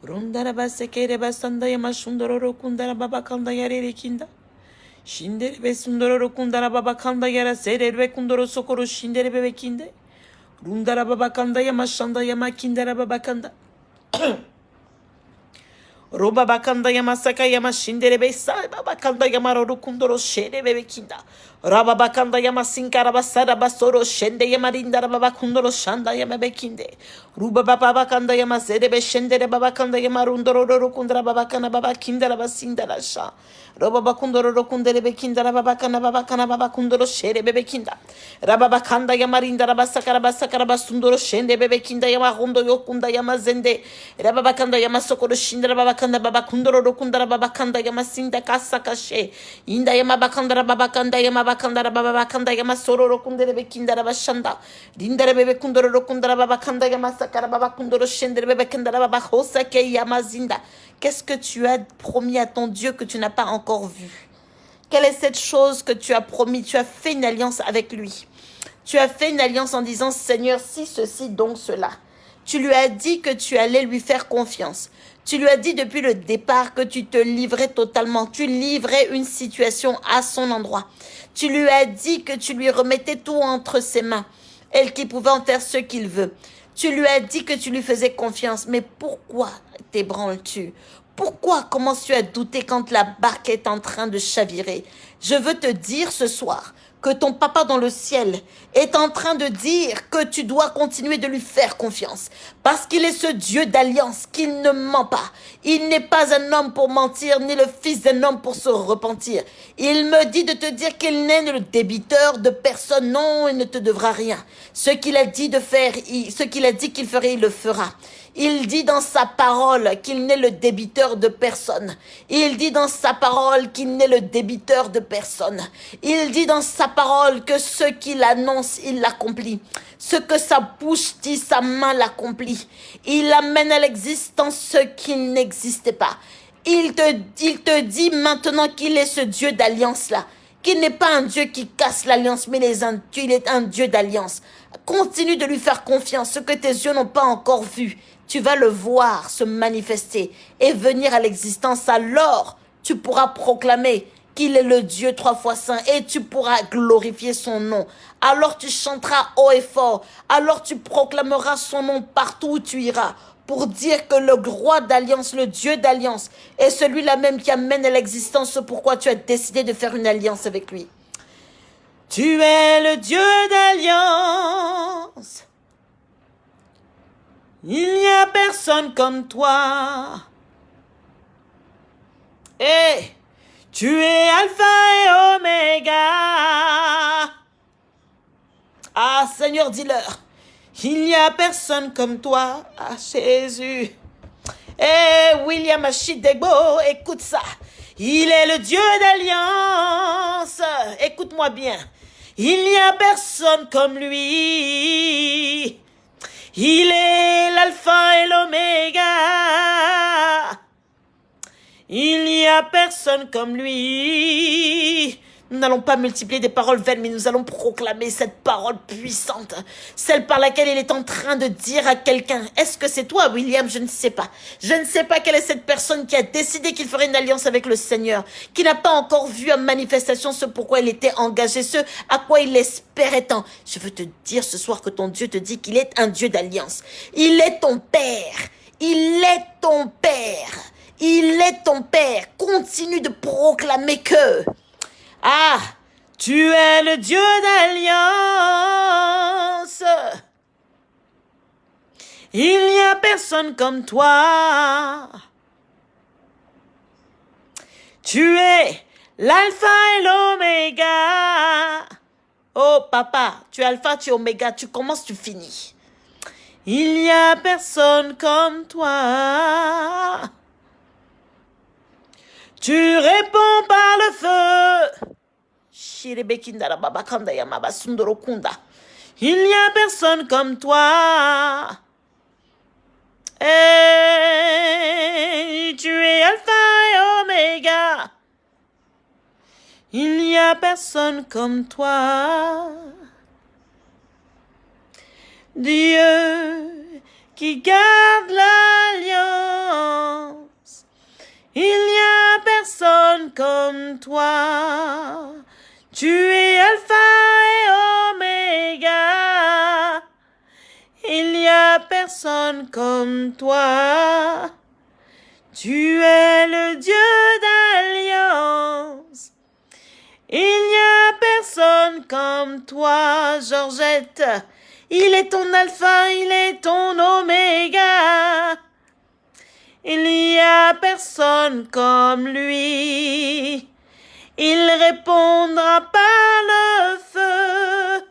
Rundaraba sekereba sandayama shundororo kundara baba kanda yarere kinda. Shinderebe sundororo kundara baba kanda yara sererbe kundoro sokoro shinderebe bekinde. Rundara baba kanda yama shandayama kindara baba kanda. Roba bakanda yama saka yama shinderebe sa baba kanda yama roru kundoro sherebe bekinda. Raba bakanda yama sinkara basara basoro shende yama rindara baba kundoro shanda yama bekinde. Ruba baba bakanda yama serebe shendere baba kanda yama rundoro roru kundara baba kana baba kindara basindara sha. Roba bakundoro rokundere bekinda raba bakana baba kana baba kundoro shere bebekinda. Raba bakanda yama rinda raba sakara basakara basundoro shende bebekinda yama hundo yokunda yama zende. Raba bakanda yama sokoro shinda raba bakanda baba kundoro rokunda raba bakanda yama sinda kasa kashe. Inda yama bakanda raba bakanda yama bakanda raba bakanda yama soro rokundere bekinda raba shanda. Rinda rebe bekundoro rokunda raba bakanda yama sakara baba kundoro shende bebekinda raba bahosa ke yama zinda. Qu'est-ce que tu as promis à ton Dieu que tu n'as pas encore vu Quelle est cette chose que tu as promis? Tu as fait une alliance avec lui. Tu as fait une alliance en disant, Seigneur, si ceci, donc cela. Tu lui as dit que tu allais lui faire confiance. Tu lui as dit depuis le départ que tu te livrais totalement. Tu livrais une situation à son endroit. Tu lui as dit que tu lui remettais tout entre ses mains. Elle qui pouvait en faire ce qu'il veut. Tu lui as dit que tu lui faisais confiance. Mais pourquoi t'ébranles-tu? Pourquoi commences-tu à douter quand la barque est en train de chavirer? Je veux te dire ce soir que ton papa dans le ciel est en train de dire que tu dois continuer de lui faire confiance. Parce qu'il est ce Dieu d'alliance, qu'il ne ment pas. Il n'est pas un homme pour mentir, ni le fils d'un homme pour se repentir. Il me dit de te dire qu'il n'est le débiteur de personne. Non, il ne te devra rien. Ce qu'il a dit de faire, ce qu'il a dit qu'il ferait, il le fera. Il dit dans sa parole qu'il n'est le débiteur de personne. Il dit dans sa parole qu'il n'est le débiteur de personne. Il dit dans sa parole que ce qu'il annonce, il l'accomplit. Ce que sa bouche dit, sa main l'accomplit. Il amène à l'existence ce qui n'existait pas. Il te, il te dit maintenant qu'il est ce Dieu d'alliance-là. Qu'il n'est pas un Dieu qui casse l'alliance, mais il est un Dieu d'alliance. Continue de lui faire confiance, ce que tes yeux n'ont pas encore vu tu vas le voir se manifester et venir à l'existence. Alors, tu pourras proclamer qu'il est le Dieu trois fois saint et tu pourras glorifier son nom. Alors tu chanteras haut et fort. Alors tu proclameras son nom partout où tu iras pour dire que le roi d'alliance, le Dieu d'alliance, est celui-là même qui amène à l'existence ce pourquoi tu as décidé de faire une alliance avec lui. Tu es le Dieu d'alliance. Il n'y a personne comme toi. Et tu es Alpha et Oméga. Ah Seigneur, dis-leur, il n'y a personne comme toi. Ah Jésus. Eh William Achidegbo, écoute ça. Il est le Dieu d'alliance. Écoute-moi bien. Il n'y a personne comme lui. Il est l'alpha et l'oméga. Il n'y a personne comme lui. Nous n'allons pas multiplier des paroles vaines, mais nous allons proclamer cette parole puissante, celle par laquelle il est en train de dire à quelqu'un, est-ce que c'est toi, William? Je ne sais pas. Je ne sais pas quelle est cette personne qui a décidé qu'il ferait une alliance avec le Seigneur, qui n'a pas encore vu en manifestation ce pourquoi il était engagé, ce à quoi il espérait tant. Je veux te dire ce soir que ton Dieu te dit qu'il est un Dieu d'alliance. Il est ton Père. Il est ton Père. Il est ton Père. Continue de proclamer que ah, tu es le Dieu d'alliance. Il n'y a personne comme toi. Tu es l'alpha et l'oméga. Oh papa, tu es alpha, tu es oméga, tu commences, tu finis. Il n'y a personne comme toi. Tu réponds par le feu. Il n'y a personne comme toi. Et tu es Alpha et Oméga. Il n'y a personne comme toi. Dieu qui garde l'alliance. Il n'y a personne comme toi. Tu es Alpha et Oméga. Il n'y a personne comme toi. Tu es le Dieu d'alliance. Il n'y a personne comme toi, Georgette. Il est ton alpha, il est ton oméga. Il n'y a personne comme lui. Il répondra par le feu.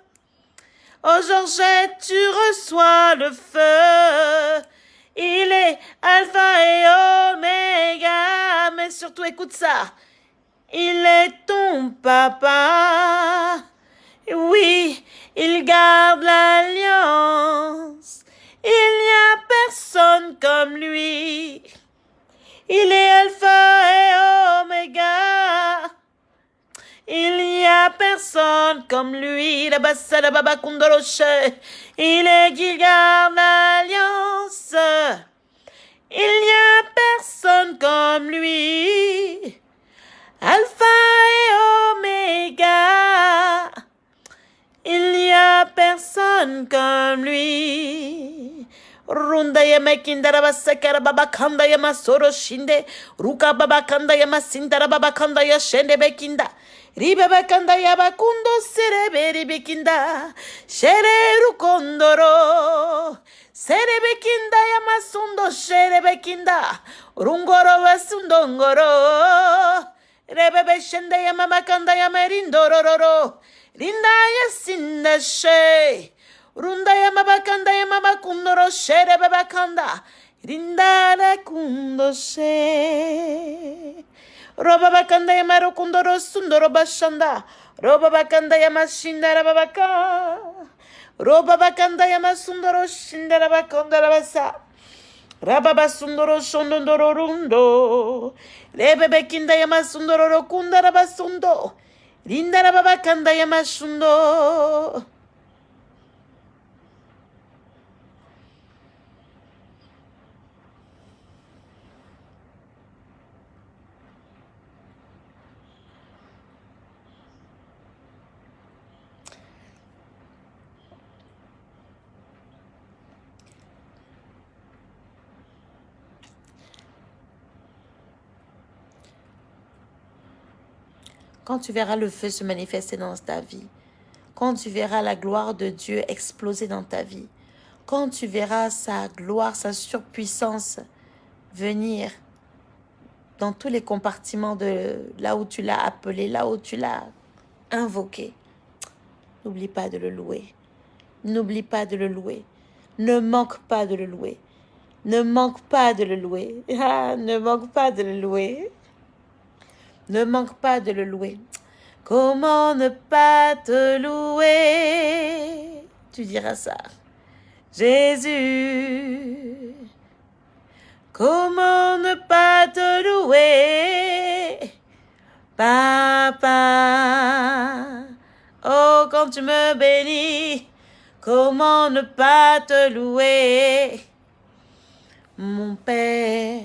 Oh Georgette, tu reçois le feu. Il est alpha et oméga. Mais surtout, écoute ça. Il est ton papa. Oui, il garde l'alliance. Il n'y a personne comme lui. Il est alpha et oméga. Il n'y a personne comme lui. La baba Il est qui. Il n'y a personne comme lui. Alpha et oméga. Il n'y a personne comme lui. Runda yama kindara basakara baba kanda yama soro shinde. Ruka baba kanda yama sindara baba kanda ya bekinda. Ribe bakanda ya ribabakanda yabakundo sereberibekinda şereru kondoro serebekinda yamasundo şerebekinda rungoro basundongoro rebebeşende yamamakanda yamerindorororo. Rindaya sinde şey runda yamabakanda yamabakundoro şerebebakanda rindara kundo şey Roba bakanda ya marokundoro sundoro bashanda. Roba bakanda ya mashinda rababaka. Roba bakanda ya masundoro shinda rabakanda rabasa. Rababa sundoro shondondoro rundo. Rebebe kinda ya masundoro rokunda rabasundo. Linda rababakanda ya mashundo. Quand tu verras le feu se manifester dans ta vie, quand tu verras la gloire de Dieu exploser dans ta vie, quand tu verras sa gloire, sa surpuissance venir dans tous les compartiments de là où tu l'as appelé, là où tu l'as invoqué, n'oublie pas de le louer. N'oublie pas de le louer. Ne manque pas de le louer. Ne manque pas de le louer. Ah, ne manque pas de le louer. Ne manque pas de le louer. Comment ne pas te louer? Tu diras ça. Jésus. Comment ne pas te louer? Papa. Oh, quand tu me bénis, comment ne pas te louer? Mon Père,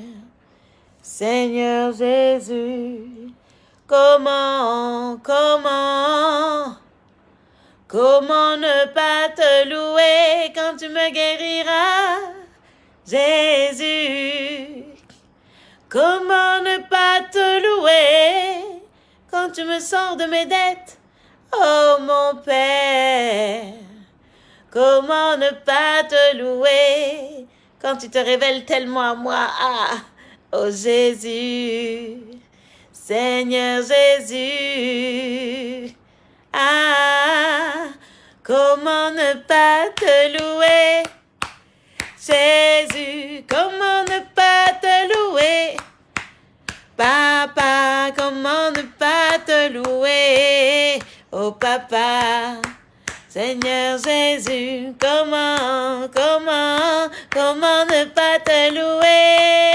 Seigneur Jésus. Comment, comment, comment ne pas te louer quand tu me guériras, Jésus? Comment ne pas te louer quand tu me sors de mes dettes, oh mon Père? Comment ne pas te louer quand tu te révèles tellement à moi, ah, oh Jésus? Seigneur Jésus. Ah, comment ne pas te louer? Jésus, comment ne pas te louer? Papa, comment ne pas te louer? Oh papa, Seigneur Jésus, comment, comment, comment ne pas te louer?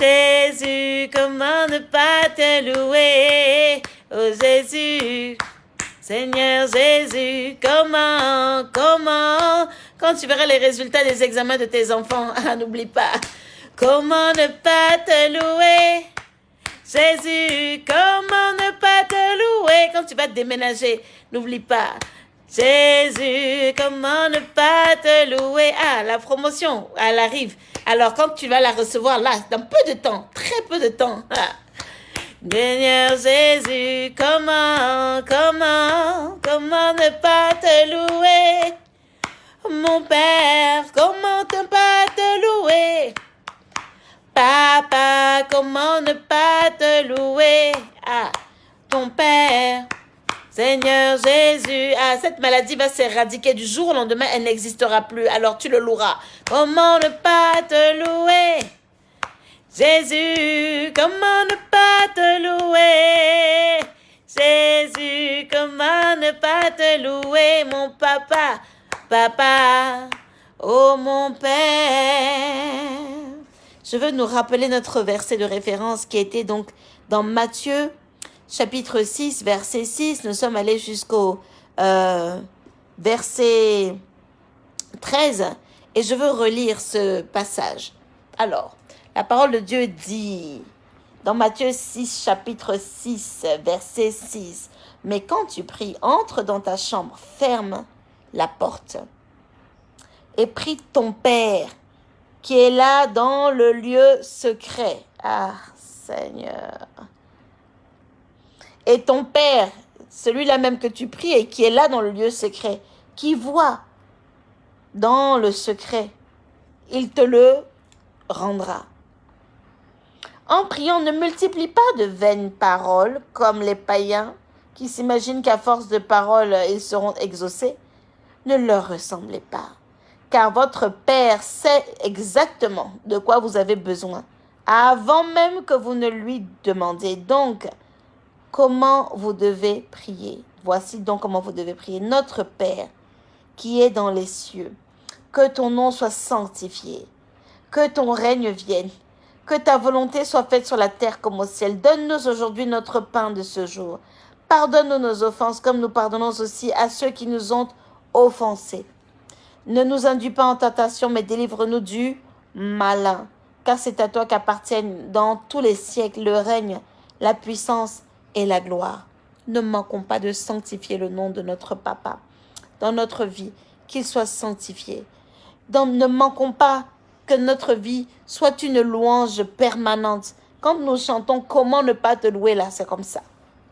Jésus, comment ne pas te louer? Oh Jésus, Seigneur Jésus, comment, comment? Quand tu verras les résultats des examens de tes enfants, ah, n'oublie pas. Comment ne pas te louer? Jésus, comment ne pas te louer? Quand tu vas te déménager, n'oublie pas. Jésus, comment ne pas te louer? Ah, la promotion, elle arrive. Alors, quand tu vas la recevoir là, dans peu de temps, très peu de temps. Ah. Seigneur Jésus, comment, comment, comment ne pas te louer? Mon Père, comment ne pas te louer? Papa, comment ne pas te louer? Ah, ton Père, Seigneur Jésus, ah, cette maladie va s'éradiquer du jour au lendemain, elle n'existera plus, alors tu le loueras. Comment ne pas te louer? Jésus, comment ne pas te louer? Jésus, comment ne pas te louer, mon papa, papa, oh mon Père. Je veux nous rappeler notre verset de référence qui était donc dans Matthieu chapitre 6, verset 6. Nous sommes allés jusqu'au euh, verset 13 et je veux relire ce passage. Alors, la parole de Dieu dit dans Matthieu 6, chapitre 6, verset 6, Mais quand tu pries, entre dans ta chambre, ferme la porte et prie ton Père qui est là dans le lieu secret. Ah, Seigneur. Et ton Père, celui-là même que tu pries et qui est là dans le lieu secret, qui voit dans le secret, il te le rendra. En priant, ne multiplie pas de vaines paroles comme les païens qui s'imaginent qu'à force de paroles, ils seront exaucés. Ne leur ressemblez pas, car votre Père sait exactement de quoi vous avez besoin, avant même que vous ne lui demandiez. Donc, comment vous devez prier Voici donc comment vous devez prier. Notre Père, qui est dans les cieux, que ton nom soit sanctifié, que ton règne vienne que ta volonté soit faite sur la terre comme au ciel. Donne-nous aujourd'hui notre pain de ce jour. Pardonne-nous nos offenses comme nous pardonnons aussi à ceux qui nous ont offensés. Ne nous induis pas en tentation, mais délivre-nous du malin. Car c'est à toi qu'appartiennent dans tous les siècles le règne, la puissance et la gloire. Ne manquons pas de sanctifier le nom de notre Papa dans notre vie, qu'il soit sanctifié. ne manquons pas que notre vie soit une louange permanente. Quand nous chantons, comment ne pas te louer là? C'est comme ça.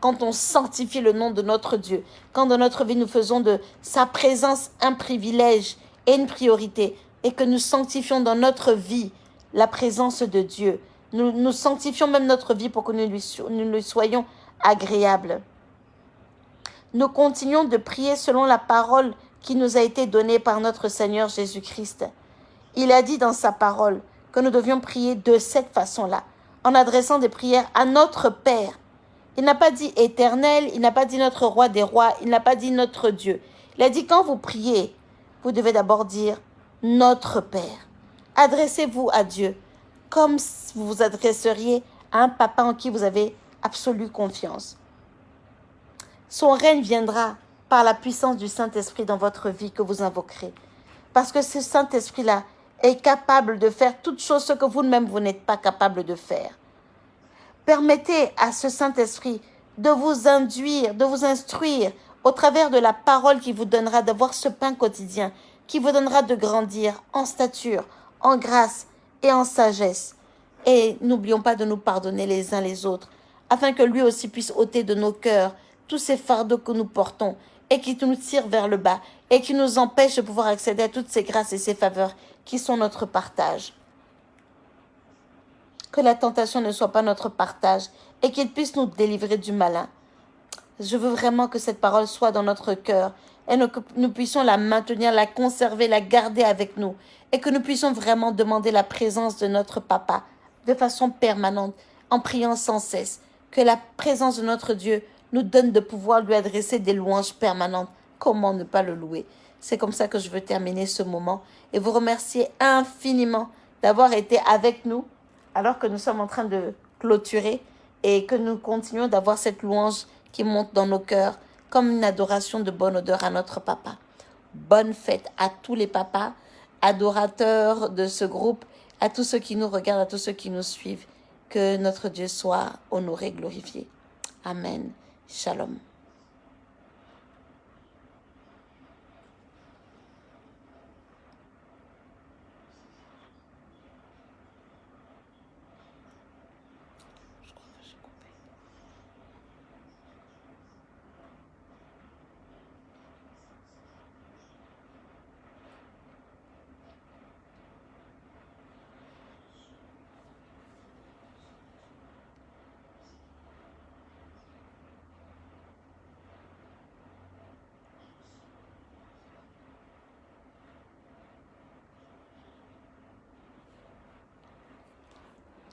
Quand on sanctifie le nom de notre Dieu, quand dans notre vie nous faisons de sa présence un privilège et une priorité, et que nous sanctifions dans notre vie la présence de Dieu, nous, nous sanctifions même notre vie pour que nous lui, nous lui soyons agréables. Nous continuons de prier selon la parole qui nous a été donnée par notre Seigneur Jésus-Christ. Il a dit dans sa parole que nous devions prier de cette façon-là, en adressant des prières à notre Père. Il n'a pas dit éternel, il n'a pas dit notre roi des rois, il n'a pas dit notre Dieu. Il a dit quand vous priez, vous devez d'abord dire notre Père. Adressez-vous à Dieu comme vous vous adresseriez à un papa en qui vous avez absolue confiance. Son règne viendra par la puissance du Saint-Esprit dans votre vie que vous invoquerez. Parce que ce Saint-Esprit-là est capable de faire toutes choses ce que vous-même vous, n'êtes pas capable de faire. Permettez à ce Saint-Esprit de vous induire, de vous instruire au travers de la parole qui vous donnera d'avoir ce pain quotidien, qui vous donnera de grandir en stature, en grâce et en sagesse. Et n'oublions pas de nous pardonner les uns les autres, afin que lui aussi puisse ôter de nos cœurs tous ces fardeaux que nous portons et qui nous tirent vers le bas et qui nous empêchent de pouvoir accéder à toutes ces grâces et ces faveurs qui sont notre partage. Que la tentation ne soit pas notre partage et qu'il puisse nous délivrer du malin. Je veux vraiment que cette parole soit dans notre cœur et que nous puissions la maintenir, la conserver, la garder avec nous et que nous puissions vraiment demander la présence de notre Papa de façon permanente en priant sans cesse. Que la présence de notre Dieu nous donne de pouvoir lui adresser des louanges permanentes. Comment ne pas le louer? C'est comme ça que je veux terminer ce moment et vous remercier infiniment d'avoir été avec nous alors que nous sommes en train de clôturer et que nous continuons d'avoir cette louange qui monte dans nos cœurs comme une adoration de bonne odeur à notre papa. Bonne fête à tous les papas, adorateurs de ce groupe, à tous ceux qui nous regardent, à tous ceux qui nous suivent. Que notre Dieu soit honoré, glorifié. Amen. Shalom.